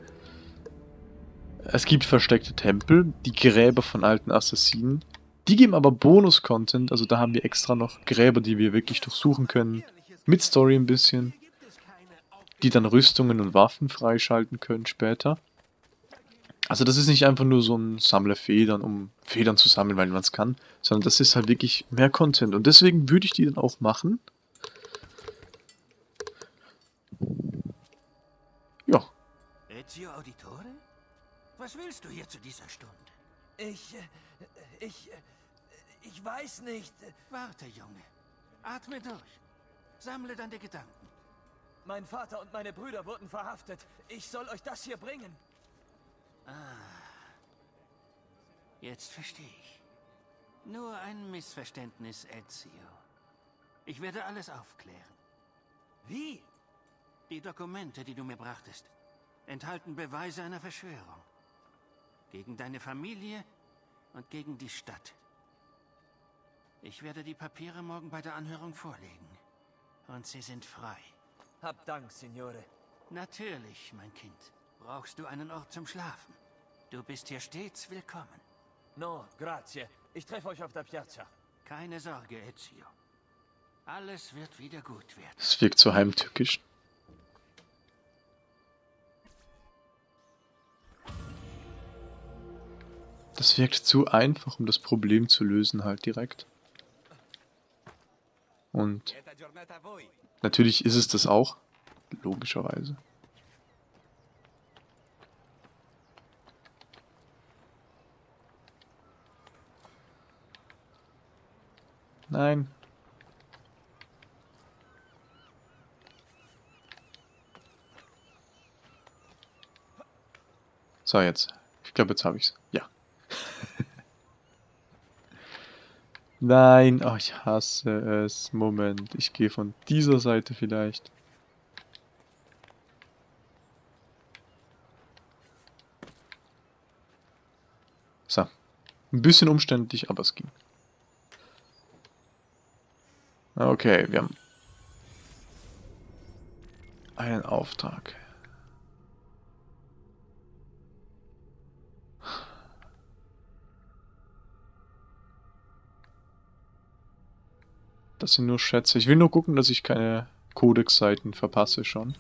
Es gibt versteckte Tempel, die Gräber von alten Assassinen. Die geben aber Bonus-Content, also da haben wir extra noch Gräber, die wir wirklich durchsuchen können. Mit Story ein bisschen. Die dann Rüstungen und Waffen freischalten können später. Also das ist nicht einfach nur so ein Sammler Federn, um Federn zu sammeln, weil man es kann, sondern das ist halt wirklich mehr Content. Und deswegen würde ich die dann auch machen. Ja. Ezio Auditore? Was willst du hier zu dieser Stunde? Ich... äh, ich... ich weiß nicht. Warte, Junge. Atme durch. Sammle deine Gedanken. Mein Vater und meine Brüder wurden verhaftet. Ich soll euch das hier bringen. Ah. Jetzt verstehe ich. Nur ein Missverständnis, Ezio. Ich werde alles aufklären. Wie? Die Dokumente, die du mir brachtest, enthalten Beweise einer Verschwörung. Gegen deine Familie und gegen die Stadt. Ich werde die Papiere morgen bei der Anhörung vorlegen. Und sie sind frei. Hab Dank, Signore. Natürlich, mein Kind. Brauchst du einen Ort zum Schlafen? Du bist hier stets willkommen. No, grazie. Ich treffe euch auf der Piazza. Keine Sorge, Ezio. Alles wird wieder gut werden. Das wirkt so heimtückisch. Das wirkt zu einfach, um das Problem zu lösen halt direkt. Und natürlich ist es das auch, logischerweise. Nein. So, jetzt. Ich glaube, jetzt habe ich es. Ja. Nein, oh, ich hasse es. Moment, ich gehe von dieser Seite vielleicht. So. Ein bisschen umständlich, aber es ging. Okay, wir haben einen Auftrag. Das sind nur Schätze. Ich will nur gucken, dass ich keine Codex-Seiten verpasse schon.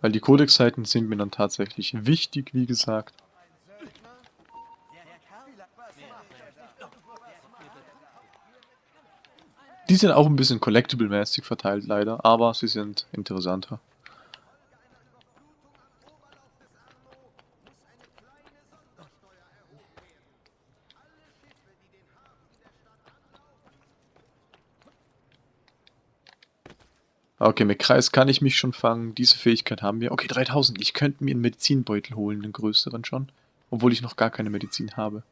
Weil die Codex-Seiten sind mir dann tatsächlich wichtig, wie gesagt. Die sind auch ein bisschen collectible-mäßig verteilt, leider, aber sie sind interessanter. Okay, mit Kreis kann ich mich schon fangen. Diese Fähigkeit haben wir. Okay, 3000. Ich könnte mir einen Medizinbeutel holen, einen größeren schon. Obwohl ich noch gar keine Medizin habe.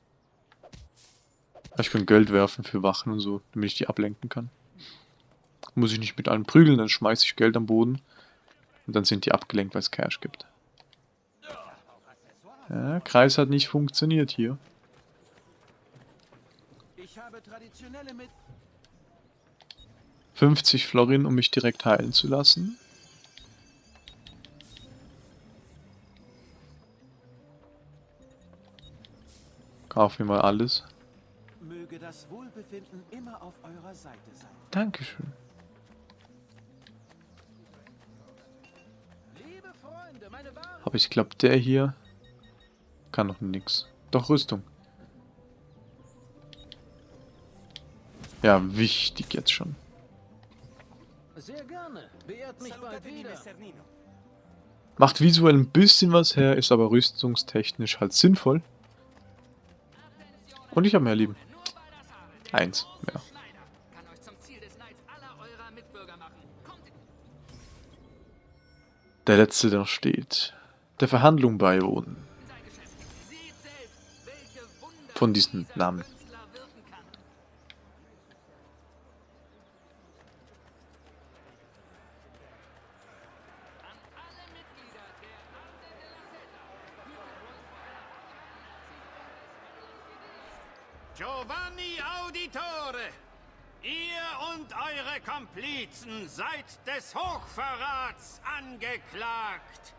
Ich kann Geld werfen für Wachen und so, damit ich die ablenken kann. Muss ich nicht mit allen prügeln, dann schmeiße ich Geld am Boden. Und dann sind die abgelenkt, weil es Cash gibt. Ja, Kreis hat nicht funktioniert hier. Ich habe traditionelle mit 50 Florin, um mich direkt heilen zu lassen. Kauf mir mal alles. Möge das Wohlbefinden immer auf eurer Seite sein. Dankeschön. Aber ich glaube, der hier kann noch nix. Doch, Rüstung. Ja, wichtig jetzt schon. Sehr gerne. Beehrt mich bald wieder. Macht visuell ein bisschen was her, ist aber rüstungstechnisch halt sinnvoll. Und ich habe mehr Lieben. Eins mehr. Der letzte, der steht. Der Verhandlung beiwohnen. Von diesen Namen. Komplizen seid des Hochverrats angeklagt.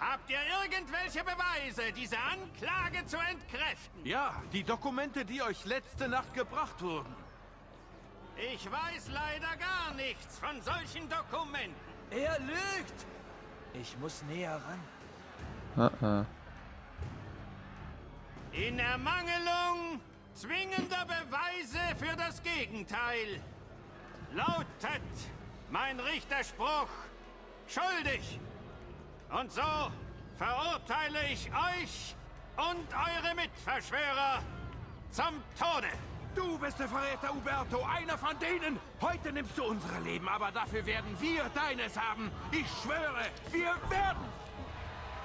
Habt ihr irgendwelche Beweise, diese Anklage zu entkräften? Ja, die Dokumente, die euch letzte Nacht gebracht wurden. Ich weiß leider gar nichts von solchen Dokumenten. Er lügt! Ich muss näher ran. Uh -uh. In Ermangelung zwingender Beweise für das Gegenteil lautet mein Richterspruch schuldig. Und so verurteile ich euch und eure Mitverschwörer zum Tode. Du bist der Verräter, Uberto, einer von denen. Heute nimmst du unsere Leben, aber dafür werden wir deines haben. Ich schwöre, wir werden...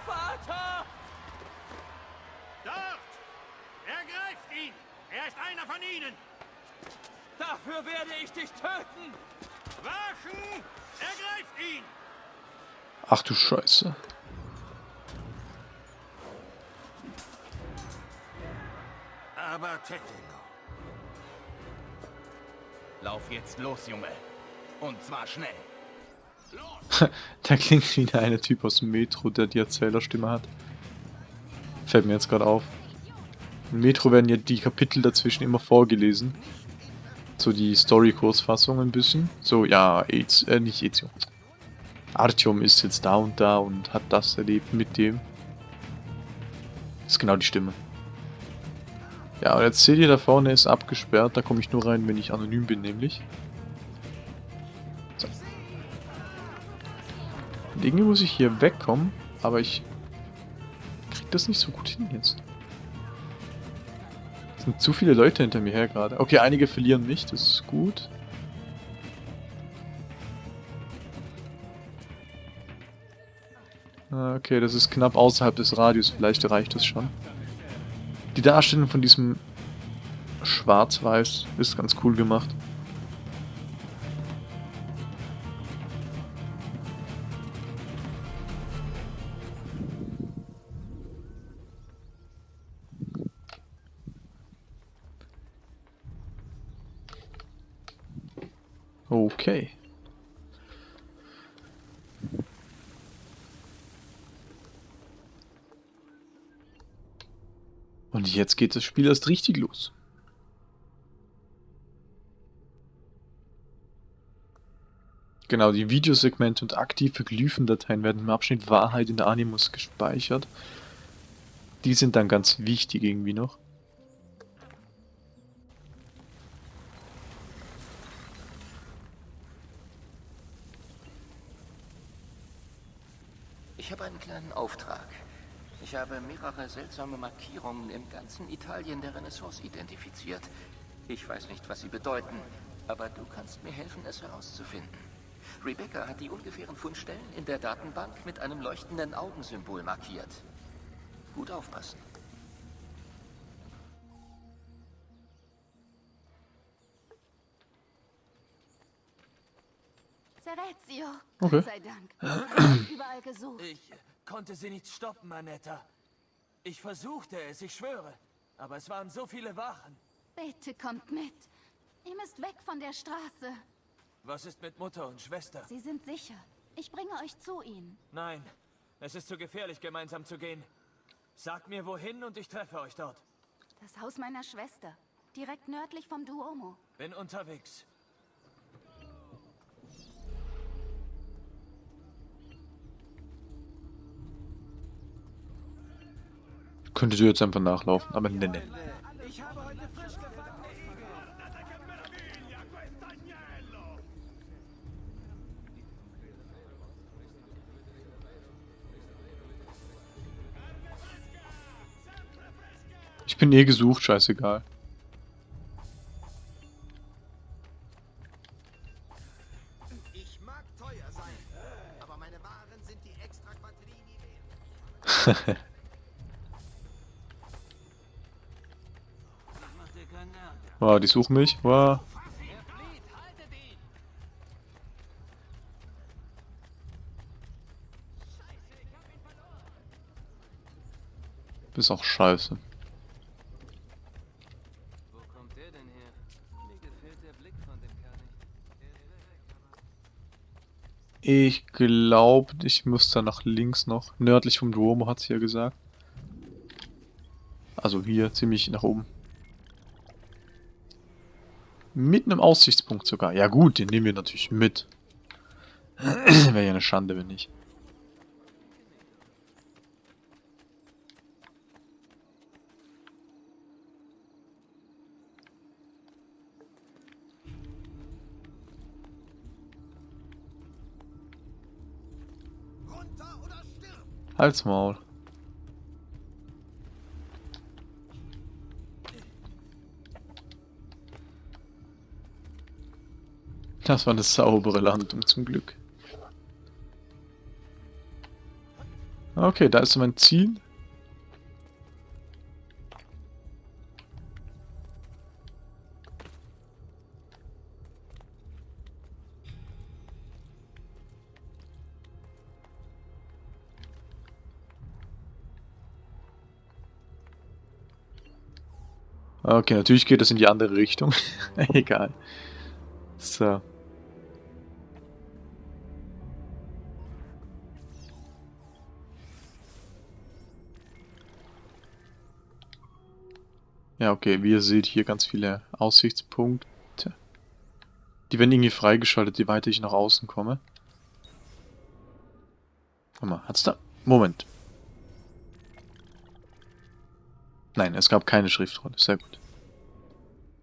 Vater! Dort! Ergreift ihn! Er ist einer von ihnen! Dafür werde ich dich töten! Wachen! Ergreift ihn! Ach du Scheiße. Aber Tettengo. Lauf jetzt los, Junge. Und zwar schnell. der klingt wie der eine Typ aus dem Metro, der die Erzählerstimme hat. Fällt mir jetzt gerade auf. Im Metro werden ja die Kapitel dazwischen immer vorgelesen. So die Story-Kursfassung ein bisschen. So, ja, Aids, äh, nicht Ezio. Artyom ist jetzt da und da und hat das erlebt mit dem. Das ist genau die Stimme. Ja, und jetzt seht ihr, da vorne ist abgesperrt. Da komme ich nur rein, wenn ich anonym bin, nämlich. So. Und irgendwie muss ich hier wegkommen, aber ich krieg das nicht so gut hin jetzt. Es sind zu viele Leute hinter mir her gerade. Okay, einige verlieren mich, das ist gut. Ah, Okay, das ist knapp außerhalb des Radius, vielleicht reicht das schon. Die Darstellung von diesem Schwarz-Weiß ist ganz cool gemacht. Okay. Und jetzt geht das Spiel erst richtig los. Genau, die Videosegmente und aktive Glyphendateien werden im Abschnitt Wahrheit in der Animus gespeichert. Die sind dann ganz wichtig irgendwie noch. Habe einen kleinen Auftrag. Ich habe mehrere seltsame Markierungen im ganzen Italien der Renaissance identifiziert. Ich weiß nicht, was sie bedeuten, aber du kannst mir helfen, es herauszufinden. Rebecca hat die ungefähren Fundstellen in der Datenbank mit einem leuchtenden Augensymbol markiert. Gut aufpassen. Serezio, Okay. Gott sei Dank. Überall gesucht. Ich konnte sie nicht stoppen, Anetta. Ich versuchte es, ich schwöre. Aber es waren so viele Wachen. Bitte kommt mit. Ihr müsst weg von der Straße. Was ist mit Mutter und Schwester? Sie sind sicher. Ich bringe euch zu ihnen. Nein, es ist zu gefährlich, gemeinsam zu gehen. Sagt mir wohin und ich treffe euch dort. Das Haus meiner Schwester. Direkt nördlich vom Duomo. Bin unterwegs. Könntet ihr jetzt einfach nachlaufen, aber ne, ne. Ich habe heute frisch gefangen. Ich bin eh gesucht, scheißegal. Sind die suchen mich. Wow. Ist auch scheiße. Ich glaube, ich muss da nach links noch. Nördlich vom Duomo hat sie ja gesagt. Also hier, ziemlich nach oben. Mit einem Aussichtspunkt sogar. Ja gut, den nehmen wir natürlich mit. Wäre ja eine Schande, wenn nicht. Halt's Maul. Das war eine saubere Landung zum Glück. Okay, da ist mein Ziel. Okay, natürlich geht das in die andere Richtung. Egal. So. Ja, okay, wie ihr seht, hier ganz viele Aussichtspunkte. Die werden irgendwie freigeschaltet, je weiter ich nach außen komme. Guck mal, hat's da... Moment. Nein, es gab keine Schriftrolle. Sehr gut.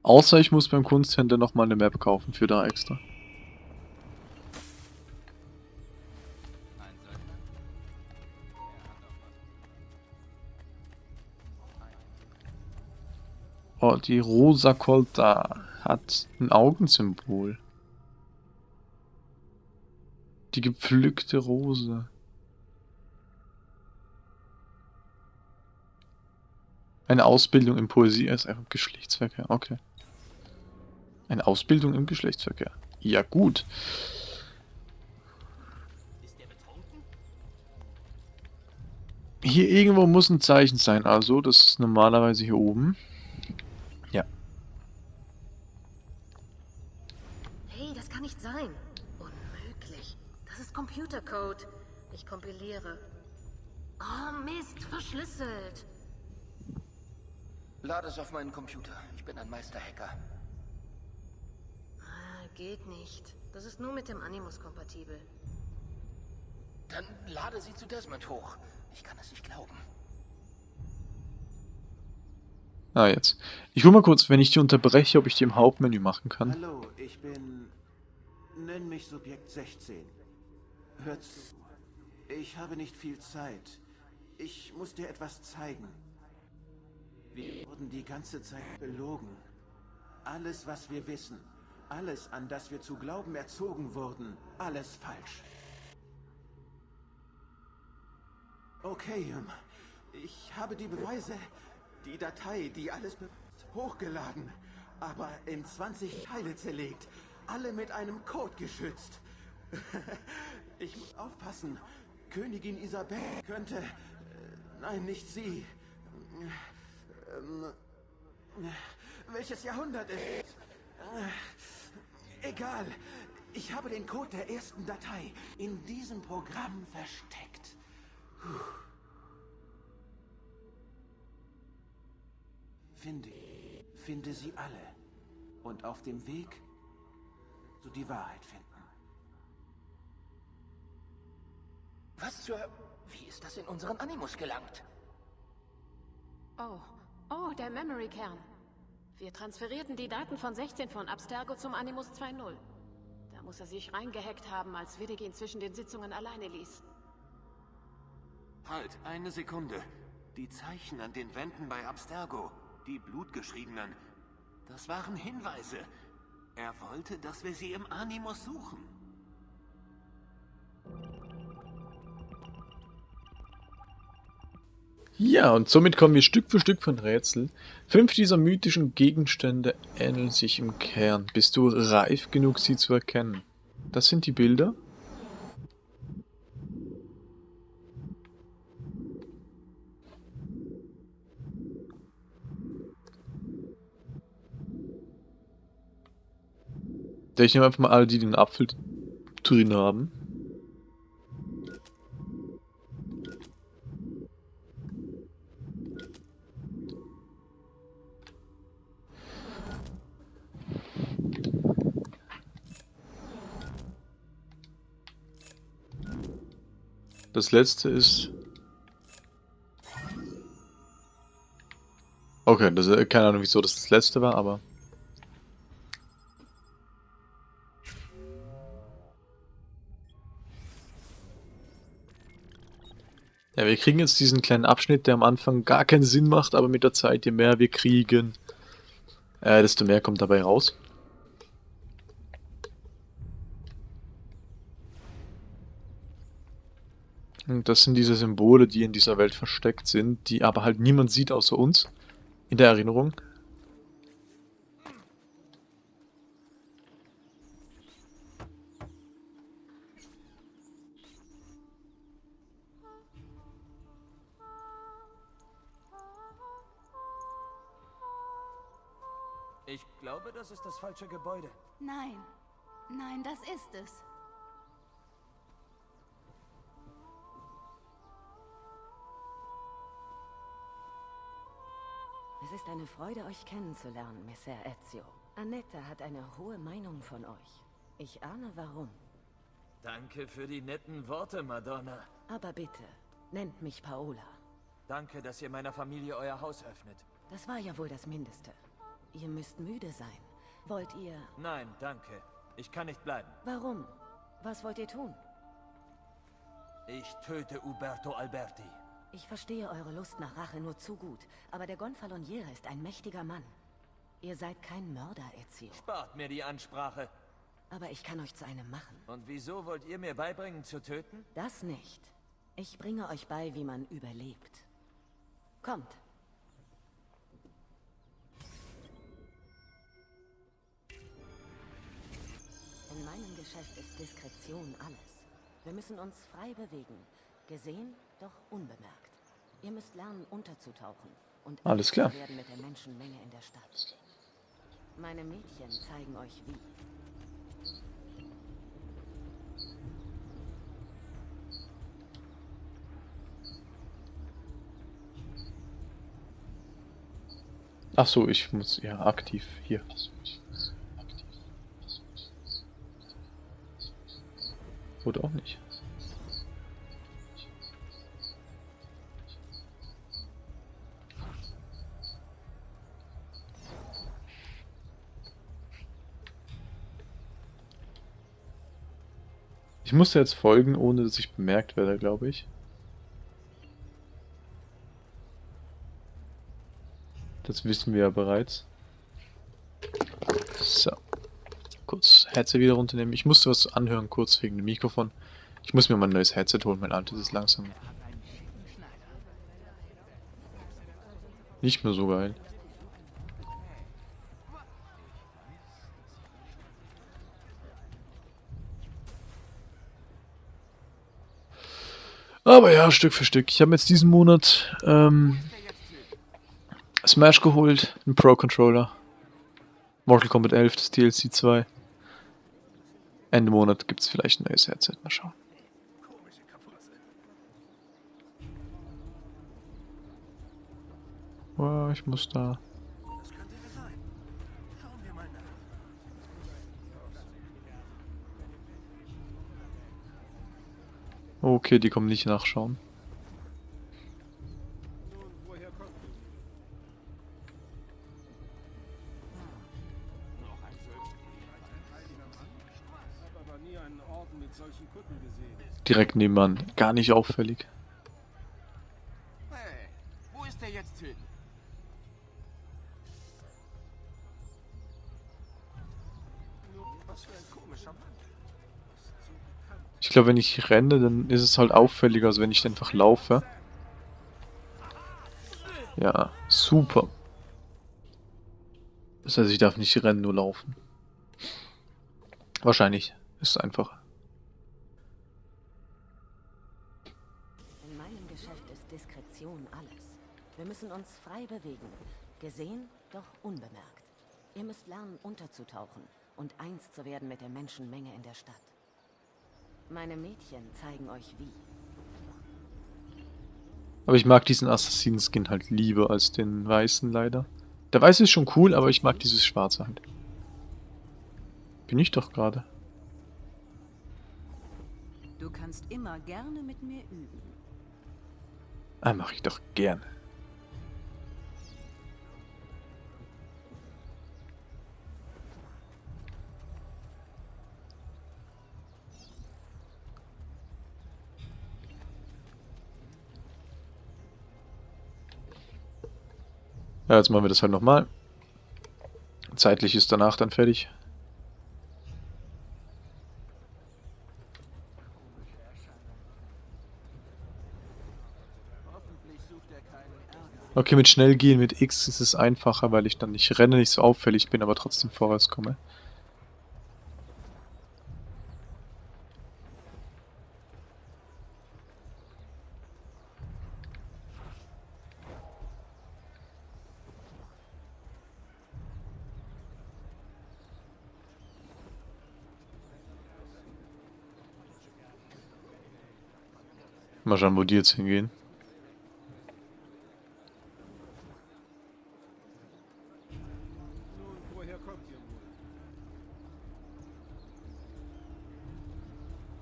Außer ich muss beim Kunsthändler nochmal eine Map kaufen für da extra. Oh, die Rosa Colta hat ein Augensymbol. Die gepflückte Rose. Eine Ausbildung im Poesie ist einfach Geschlechtsverkehr. Okay. Eine Ausbildung im Geschlechtsverkehr. Ja, gut. Hier irgendwo muss ein Zeichen sein, also das ist normalerweise hier oben. Ja. Hey, das kann nicht sein. Unmöglich. Das ist Computercode. Ich kompiliere. Oh Mist, verschlüsselt. Lade es auf meinen Computer. Ich bin ein Meisterhacker. Ah, geht nicht. Das ist nur mit dem Animus kompatibel. Dann lade sie zu Desmond hoch. Ich kann es nicht glauben. Ah, jetzt. Ich guck mal kurz, wenn ich die unterbreche, ob ich die im Hauptmenü machen kann. Hallo, ich bin... Nenn mich Subjekt 16. Hört. Ich habe nicht viel Zeit. Ich muss dir etwas zeigen. Wir wurden die ganze Zeit belogen. Alles, was wir wissen, alles, an das wir zu glauben erzogen wurden, alles falsch. Okay, ich habe die Beweise, die Datei, die alles hochgeladen, aber in 20 Teile zerlegt, alle mit einem Code geschützt. ich muss aufpassen. Königin Isabel könnte... Äh, nein, nicht sie. Ähm, welches Jahrhundert ist es? Äh, egal. Ich habe den Code der ersten Datei in diesem Programm versteckt. Puh. Finde, finde sie alle. Und auf dem Weg zu die Wahrheit finden. Was zur... Wie ist das in unseren Animus gelangt? Oh, Oh, der Memory-Kern. Wir transferierten die Daten von 16 von Abstergo zum Animus 2.0. Da muss er sich reingehackt haben, als Widdig ihn zwischen den Sitzungen alleine ließ. Halt, eine Sekunde. Die Zeichen an den Wänden bei Abstergo, die blutgeschriebenen, das waren Hinweise. Er wollte, dass wir sie im Animus suchen. Ja, und somit kommen wir Stück für Stück von Rätsel. Fünf dieser mythischen Gegenstände ähneln sich im Kern. Bist du reif genug, sie zu erkennen? Das sind die Bilder. Ich nehme einfach mal alle, die den Apfel drin haben. Das letzte ist... Okay, das, äh, keine Ahnung, wieso das das letzte war, aber... Ja, wir kriegen jetzt diesen kleinen Abschnitt, der am Anfang gar keinen Sinn macht, aber mit der Zeit, je mehr wir kriegen, äh, desto mehr kommt dabei raus. Das sind diese Symbole, die in dieser Welt versteckt sind, die aber halt niemand sieht außer uns. In der Erinnerung. Ich glaube, das ist das falsche Gebäude. Nein. Nein, das ist es. Es ist eine Freude, euch kennenzulernen, Messer Ezio. Annette hat eine hohe Meinung von euch. Ich ahne warum. Danke für die netten Worte, Madonna. Aber bitte, nennt mich Paola. Danke, dass ihr meiner Familie euer Haus öffnet. Das war ja wohl das Mindeste. Ihr müsst müde sein. Wollt ihr... Nein, danke. Ich kann nicht bleiben. Warum? Was wollt ihr tun? Ich töte Uberto Alberti. Ich verstehe eure Lust nach Rache nur zu gut, aber der Gonfaloniere ist ein mächtiger Mann. Ihr seid kein Mörder, Ezio. Spart mir die Ansprache. Aber ich kann euch zu einem machen. Und wieso wollt ihr mir beibringen zu töten? Das nicht. Ich bringe euch bei, wie man überlebt. Kommt. In meinem Geschäft ist Diskretion alles. Wir müssen uns frei bewegen. Gesehen, doch unbemerkt. Ihr müsst lernen, unterzutauchen. Und Alles klar. werden mit der Menschenmenge in der Stadt. Meine Mädchen zeigen euch wie. Ach so, ich muss ja aktiv hier. Oder auch nicht. Ich muss jetzt folgen, ohne dass ich bemerkt werde, glaube ich. Das wissen wir ja bereits. So. Kurz Headset wieder runternehmen. Ich musste was anhören, kurz wegen dem Mikrofon. Ich muss mir mal ein neues Headset holen, mein altes ist langsam nicht mehr so geil. Aber ja, Stück für Stück. Ich habe jetzt diesen Monat ähm, Smash geholt, einen Pro Controller. Mortal Kombat 11, das DLC 2. Ende Monat gibt es vielleicht ein neues Headset. Mal schauen. Oh, ich muss da. Okay, die kommen nicht nachschauen. Direkt nebenan. Gar nicht auffällig. Ich glaube, wenn ich renne, dann ist es halt auffälliger, als wenn ich einfach laufe. Ja, super. Das heißt, ich darf nicht rennen, nur laufen. Wahrscheinlich. Ist einfacher. In meinem Geschäft ist Diskretion alles. Wir müssen uns frei bewegen. Gesehen, doch unbemerkt. Ihr müsst lernen, unterzutauchen und eins zu werden mit der Menschenmenge in der Stadt. Meine Mädchen zeigen euch wie. Aber ich mag diesen Assassinen-Skin halt lieber als den weißen leider. Der weiße ist schon cool, aber ich mag dieses schwarze halt. Bin ich doch gerade. Du kannst immer gerne mit mir üben. Ah, mache ich doch gerne. Ja, jetzt machen wir das halt nochmal. Zeitlich ist danach dann fertig. Okay, mit schnell gehen mit X ist es einfacher, weil ich dann nicht renne, nicht so auffällig bin, aber trotzdem vorwärts komme. Mal schauen, wo die jetzt hingehen.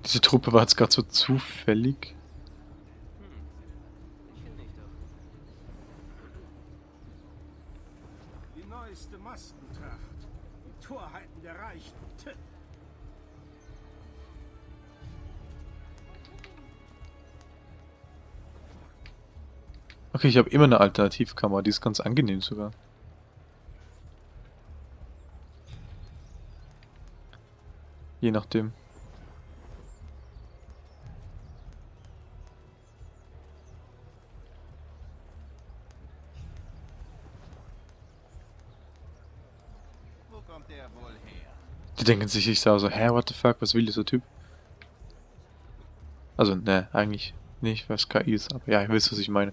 Diese Truppe war jetzt gerade so zufällig. Okay, ich habe immer eine Alternativkamera, die ist ganz angenehm sogar. Je nachdem. Die denken sich, ich sage so, hä, what the fuck, was will dieser Typ? Also, ne, eigentlich nicht, was KI ist, aber ja, ihr wisst, was ich meine.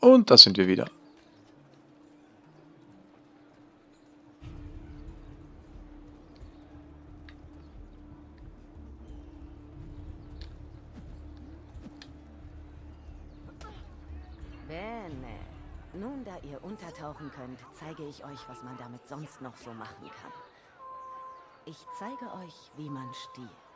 Und da sind wir wieder. Bene. Nun, da ihr untertauchen könnt, zeige ich euch, was man damit sonst noch so machen kann. Ich zeige euch, wie man stiehlt.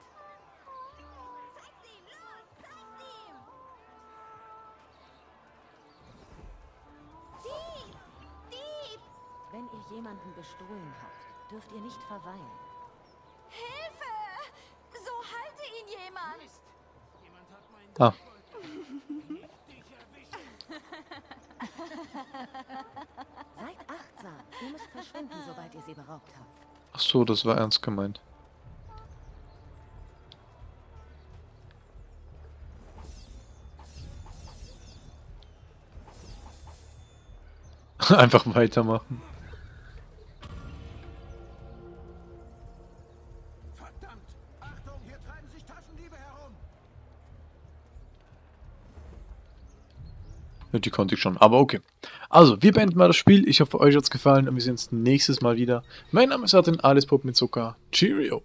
Jemanden bestohlen habt, dürft ihr nicht verweilen. Hilfe! So halte ihn jemand! Ah. Seid achtsam. Ihr müsst verschwinden, sobald ihr sie beraubt habt. Ach so, das war ernst gemeint. Einfach weitermachen. Konnte ich schon, aber okay. Also, wir beenden mal das Spiel. Ich hoffe, euch hat es gefallen und wir sehen uns nächstes Mal wieder. Mein Name ist Artin, alles Pop mit Zucker. Cheerio!